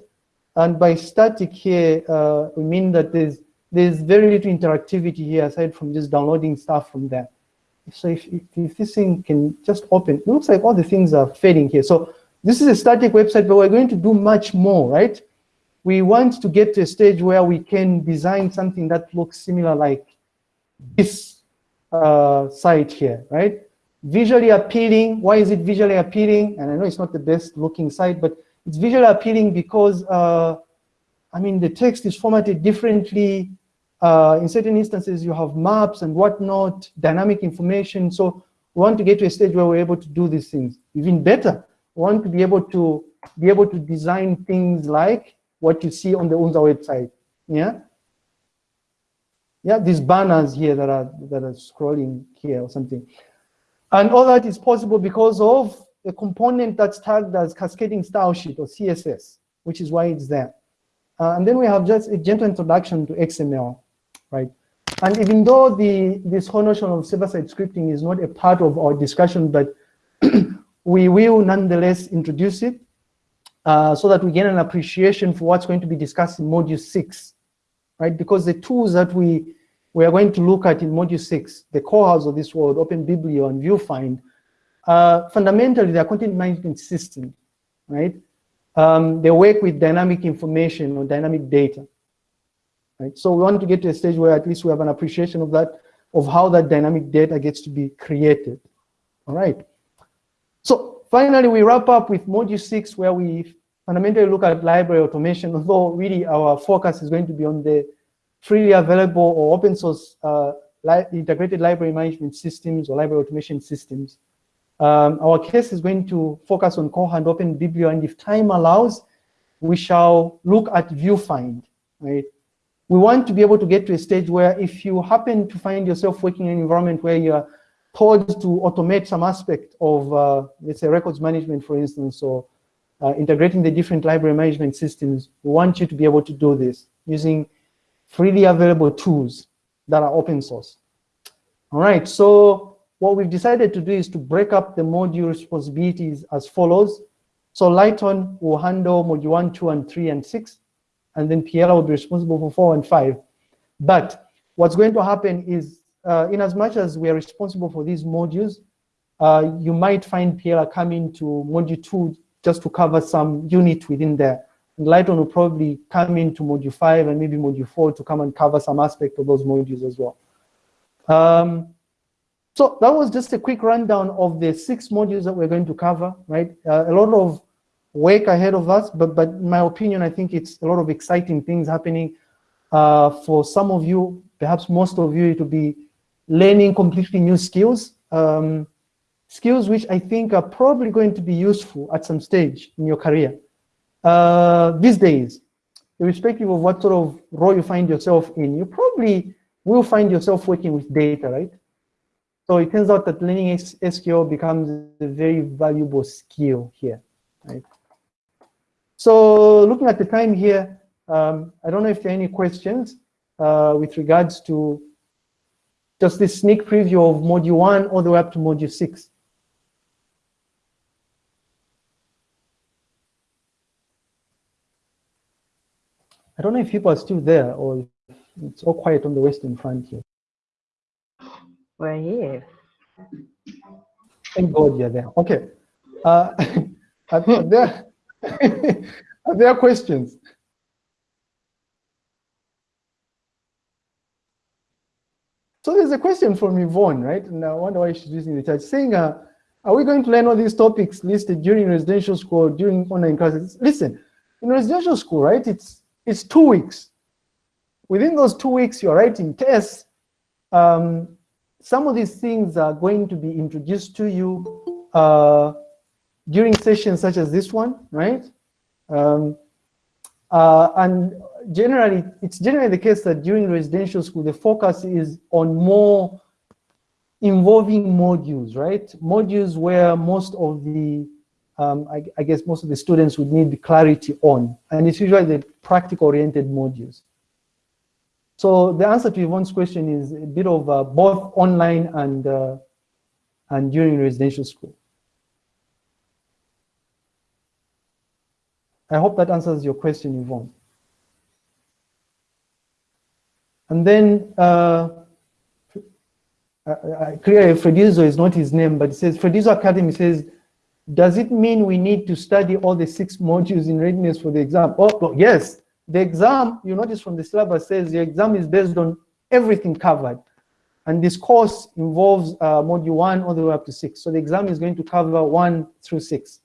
And by static here, uh, we mean that there's there's very little interactivity here aside from just downloading stuff from there. So if, if, if this thing can just open, it looks like all the things are fading here. So this is a static website, but we're going to do much more, right? we want to get to a stage where we can design something that looks similar like this uh, site here, right? Visually appealing, why is it visually appealing? And I know it's not the best looking site, but it's visually appealing because, uh, I mean, the text is formatted differently. Uh, in certain instances, you have maps and whatnot, dynamic information. So we want to get to a stage where we're able to do these things. Even better, want to be able to be able to design things like what you see on the UNZA website. Yeah. Yeah, these banners here that are that are scrolling here or something. And all that is possible because of a component that's tagged as cascading style sheet or CSS, which is why it's there. Uh, and then we have just a gentle introduction to XML, right? And even though the this whole notion of server-side scripting is not a part of our discussion, but we will nonetheless introduce it uh, so that we get an appreciation for what's going to be discussed in module six, right? Because the tools that we, we are going to look at in module six, the Kohas of this world, OpenBiblio and VuFind, uh, fundamentally they're content management system, right? Um, they work with dynamic information or dynamic data, right? So we want to get to a stage where at least we have an appreciation of that, of how that dynamic data gets to be created, all right? So Finally, we wrap up with module six, where we fundamentally look at library automation, although really our focus is going to be on the freely available or open source uh, li integrated library management systems or library automation systems. Um, our case is going to focus on Koha and OpenBiblio, and if time allows, we shall look at VuFind, right? We want to be able to get to a stage where if you happen to find yourself working in an environment where you're told to automate some aspect of, uh, let's say, records management, for instance, or uh, integrating the different library management systems, we want you to be able to do this using freely available tools that are open source. All right, so what we've decided to do is to break up the module responsibilities as follows. So Lighton will handle module one, two, and three, and six, and then Piela will be responsible for four and five. But what's going to happen is uh, in as much as we are responsible for these modules, uh, you might find Piela coming to module two just to cover some unit within there. And Lighton will probably come into module five and maybe module four to come and cover some aspect of those modules as well. Um, so that was just a quick rundown of the six modules that we're going to cover, right? Uh, a lot of work ahead of us, but, but in my opinion, I think it's a lot of exciting things happening. Uh, for some of you, perhaps most of you, it will be learning completely new skills, um, skills which I think are probably going to be useful at some stage in your career. Uh, these days, irrespective of what sort of role you find yourself in, you probably will find yourself working with data, right? So it turns out that learning SQL becomes a very valuable skill here, right? So looking at the time here, um, I don't know if there are any questions uh, with regards to just this sneak preview of module one all the way up to module six. I don't know if people are still there or it's all quiet on the western front here. We're here. Thank God you're there. Okay. Uh, are there, are there questions? So there's a question from Yvonne, right? And I wonder why she's using the chat, saying, uh, are we going to learn all these topics listed during residential school, during online classes? Listen, in residential school, right, it's, it's two weeks. Within those two weeks, you're writing tests. Um, some of these things are going to be introduced to you uh, during sessions such as this one, right? Um, uh, and generally, it's generally the case that during residential school, the focus is on more involving modules, right? Modules where most of the, um, I, I, guess most of the students would need clarity on, and it's usually the practical-oriented modules. So the answer to Yvonne's question is a bit of uh, both online and, uh, and during residential school. I hope that answers your question, Yvonne. And then, uh, clearly Fredizo is not his name, but it says, Fredizo Academy says, does it mean we need to study all the six modules in readiness for the exam? Oh, yes, the exam, you notice from the syllabus says the exam is based on everything covered. And this course involves uh, module one all the way up to six. So the exam is going to cover one through six.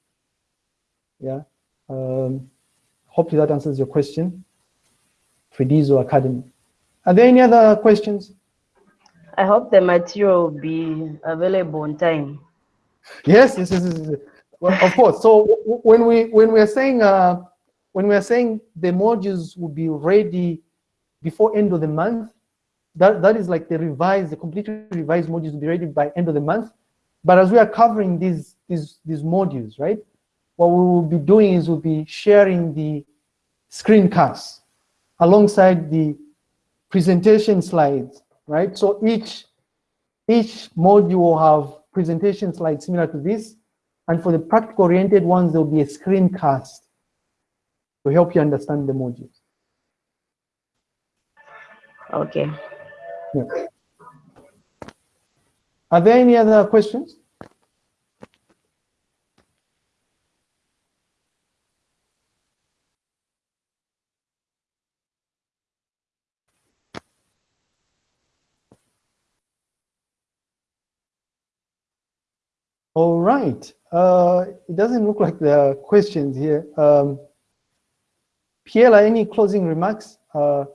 Yeah. Um, hopefully that answers your question. Fredizo Academy. Are there any other questions? I hope the material will be available on time. Yes, yes, yes, yes. Well, of course. So when we when we are saying uh, when we are saying the modules will be ready before end of the month, that that is like the revised, the completely revised modules will be ready by end of the month. But as we are covering these these these modules, right? What we will be doing is we'll be sharing the screencasts alongside the presentation slides, right? So each, each module will have presentation slides similar to this. And for the practical oriented ones, there'll be a screencast to help you understand the modules. Okay. Yeah. Are there any other questions? All right. Uh, it doesn't look like there are questions here. Um, Piela, any closing remarks? Uh,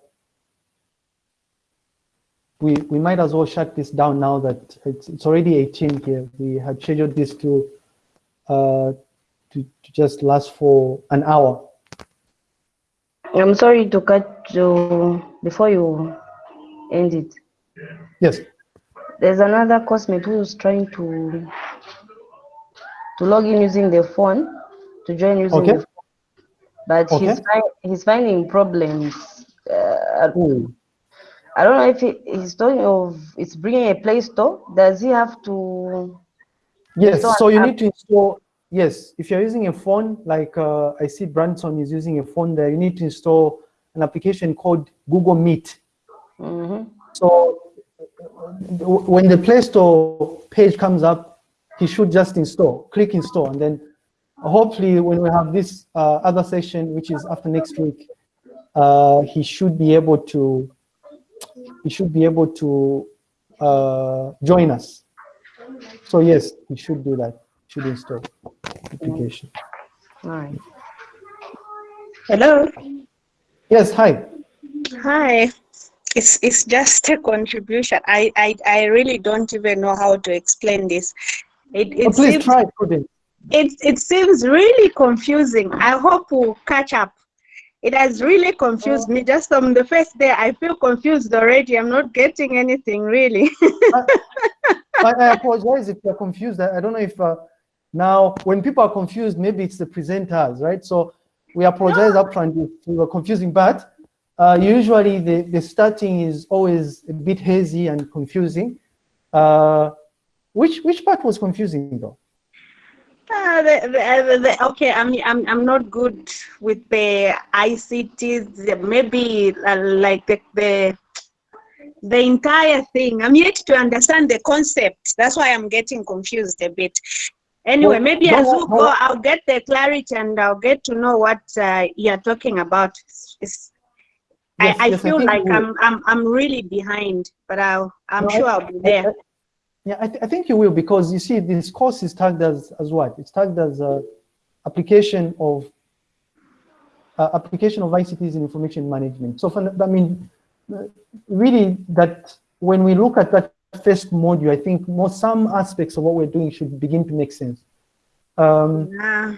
we, we might as well shut this down now that it's, it's already 18 here. We had scheduled this to, uh, to, to just last for an hour. I'm sorry to cut you before you end it. Yes. There's another cosmate who's trying to to log in using the phone, to join using okay. the phone. But okay. he's, find, he's finding problems. Uh, I don't know if he, he's talking of it's bringing a Play Store. Does he have to? Yes, so you app? need to install. Yes, if you're using a phone, like uh, I see Branson is using a phone there, you need to install an application called Google Meet. Mm -hmm. So when the Play Store page comes up, he should just install, click install, and then hopefully when we have this uh, other session, which is after next week, uh, he should be able to, he should be able to uh, join us. So yes, he should do that, should install application. All right. Hello. Yes, hi. Hi. It's, it's just a contribution. I, I, I really don't even know how to explain this. It, it oh, please seems, try putting. It, it seems really confusing. I hope we'll catch up. It has really confused me. Just from the first day, I feel confused already. I'm not getting anything really. I, I, apologize if you're confused. I, I don't know if uh, now when people are confused, maybe it's the presenters, right? So we apologize no. upfront if we were confusing, but uh, usually the, the starting is always a bit hazy and confusing. Uh, which which part was confusing though? Uh, the, the, the, okay, I'm, I'm I'm not good with the ICTs. Maybe uh, like the, the the entire thing. I'm yet to understand the concept. That's why I'm getting confused a bit. Anyway, well, maybe as we go, I'll get the clarity and I'll get to know what uh, you're talking about. Yes, I, I yes, feel think like. I'm, I'm I'm really behind, but I'll I'm No, sure I'll be I- there. Yeah, I, th- I think you will because you see this course is tagged as, as what? It's tagged as uh, application of uh, application of ICTs in information management. So, for, I mean, really that when we look at that first module, I think more some aspects of what we're doing should begin to make sense. Um, Ah,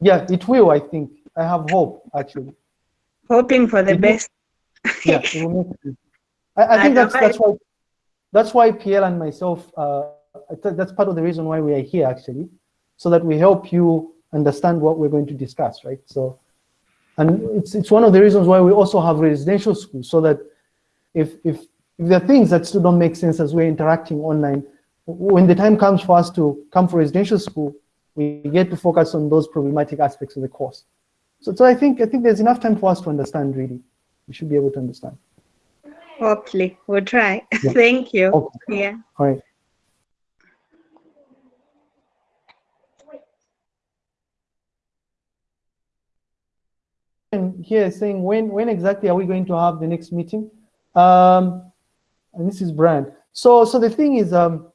yeah, it will, I think. I have hope, actually. hoping for the It best. yeah, it will make sense. I, I think that's that's why that's why PL and myself, uh, that's part of the reason why we are here actually, so that we help you understand what we're going to discuss, right? So, and it's it's one of the reasons why we also have residential schools, so that if if if there are things that still don't make sense as we're interacting online, when the time comes for us to come for residential school, we get to focus on those problematic aspects of the course. So, so I think I think there's enough time for us to understand really. We should be able to understand. Hopefully, we'll try. Yeah. Thank you. Okay. Yeah. All right. And here is saying when when exactly are we going to have the next meeting? Um, and this is Brian. So so the thing is, um,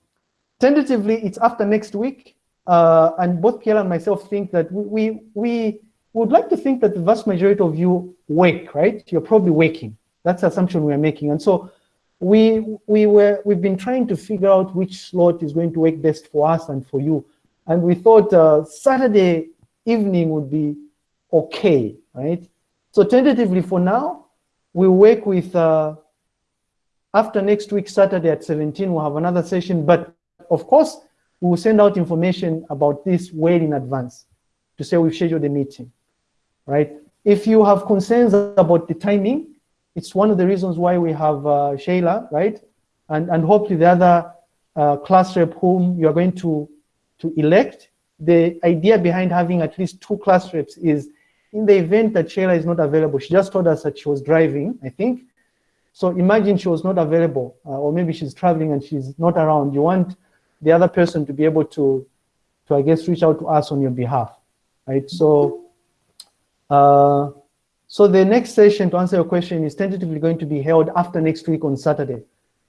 tentatively it's after next week. Uh, and both Pierre and myself think that we, we we would like to think that the vast majority of you wake, right? You're probably waking. That's the assumption we are making. And so we we were we've been trying to figure out which slot is going to work best for us and for you. And we thought uh, saturday evening would be okay right? So tentatively for now we work with uh, after next week saturday at 17 we'll have another session. But of course we will send out information about this well in advance to say we've scheduled a meeting right? If you have concerns about the timing it's one of the reasons why we have uh, Shayla, right? And, and hopefully the other uh, class rep whom you are going to, to elect. The idea behind having at least two class reps is in the event that Shayla is not available, she just told us that she was driving, I think. So imagine she was not available, uh, or maybe she's traveling and she's not around. You want the other person to be able to, to I guess, reach out to us on your behalf, right? So, uh, so the next session, to answer your question, is tentatively going to be held after next week on Saturday.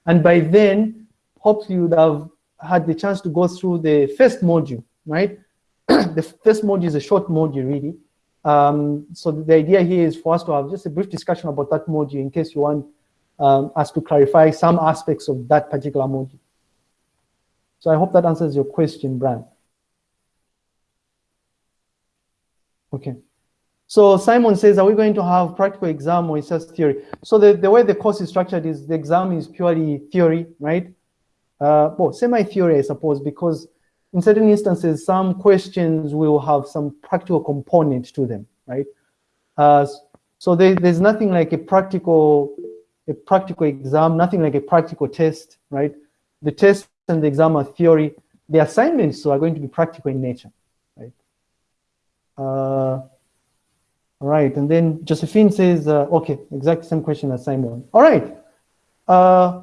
And by then, hopefully you would have had the chance to go through the first module, right? the first module is a short module, really. Um, so the idea here is for us to have just a brief discussion about that module in case you want um, us to clarify some aspects of that particular module. So I hope that answers your question, Brian. Okay. So Simon says, are we going to have practical exam or it's just theory? So the, the way the course is structured is the exam is purely theory, right? Uh, well, semi-theory, I suppose, because in certain instances, some questions will have some practical component to them, right? Uh, so there, there's nothing like a practical, a practical exam, nothing like a practical test, right? The test and the exam are theory. The assignments so are going to be practical in nature, right? Uh, all right, and then Josephine says, uh, okay, exact same question as Simon. All right. Uh,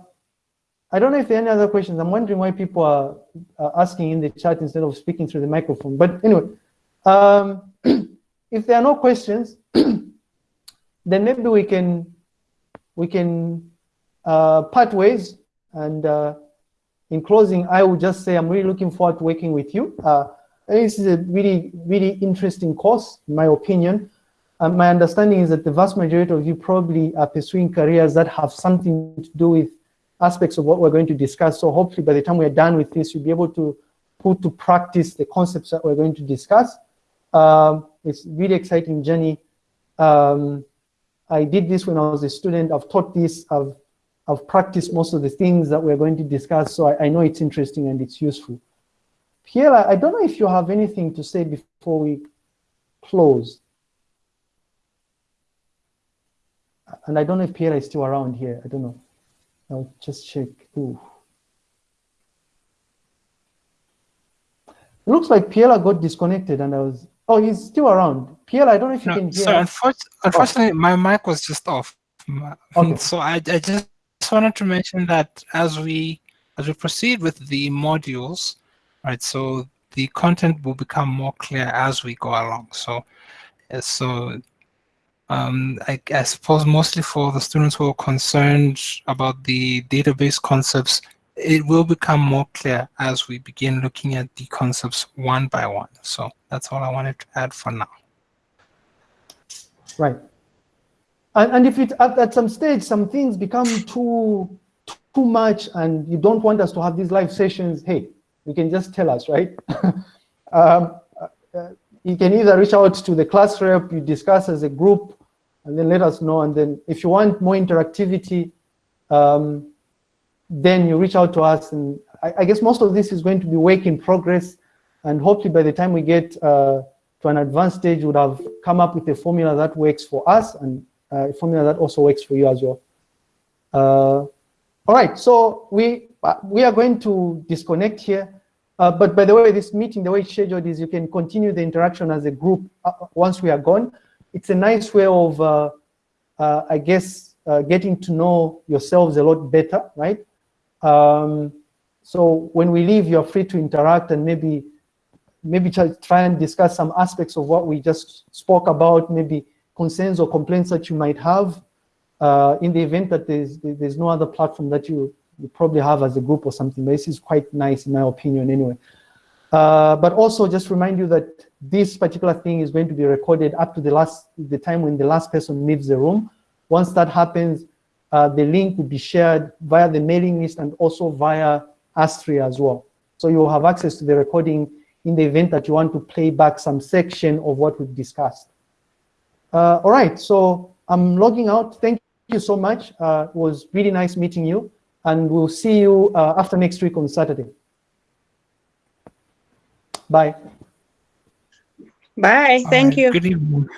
I don't know if there are any other questions. I'm wondering why people are, are asking in the chat instead of speaking through the microphone. But anyway, um, if there are no questions, then maybe we can we can uh, part ways. And uh, in closing, I will just say I'm really looking forward to working with you. Uh, this is a really really interesting course, in my opinion. Um, my understanding is that the vast majority of you probably are pursuing careers that have something to do with aspects of what we're going to discuss. So hopefully by the time we're done with this, you'll be able to put to practice the concepts that we're going to discuss. Um, it's really exciting journey. Um, I did this when I was a student. I've taught this. I've, I've practiced most of the things that we're going to discuss. So I, I know it's interesting and it's useful. Pierre, I don't know if you have anything to say before we close. And I don't know if Pierre is still around here. I don't know. I'll just check. Ooh. It looks like Pierre got disconnected and I was, oh, he's still around. Pierre, I don't know if you No, can hear. so unfortunately, unfortunately my mic was just off. Okay. So I, I just wanted to mention that as we as we proceed with the modules, right? So the content will become more clear as we go along. So uh, so Um, I, I suppose mostly for the students who are concerned about the database concepts, it will become more clear as we begin looking at the concepts one by one. So that's all I wanted to add for now. Right. And, and if it at, at some stage some things become too too much and you don't want us to have these live sessions, hey, you can just tell us, right? um, uh, you can either reach out to the class rep, you discuss as a group, and then let us know. And then if you want more interactivity, um, then you reach out to us. And I, I, guess most of this is going to be work in progress. And hopefully by the time we get uh, to an advanced stage, we would have come up with a formula that works for us and uh, a formula that also works for you as well. Uh, all right, so we, we are going to disconnect here. Uh, but by the way, this meeting, the way it's scheduled is you can continue the interaction as a group uh, once we are gone. It's a nice way of, uh, uh I guess, uh, getting to know yourselves a lot better, right? Um, so when we leave, you're free to interact and maybe maybe try and discuss some aspects of what we just spoke about, maybe concerns or complaints that you might have uh, in the event that there's, there's no other platform that you you probably have as a group or something. But this is quite nice in my opinion anyway. Uh, but also just remind you that this particular thing is going to be recorded up to the last the time when the last person leaves the room. Once that happens, uh, the link will be shared via the mailing list and also via Astria as well. So you'll have access to the recording in the event that you want to play back some section of what we've discussed. Uh, all right, so I'm logging out. Thank you so much. Uh, it was really nice meeting you and we'll see you uh, after next week on Saturday. Bye. Bye. Thank right, you. Good evening.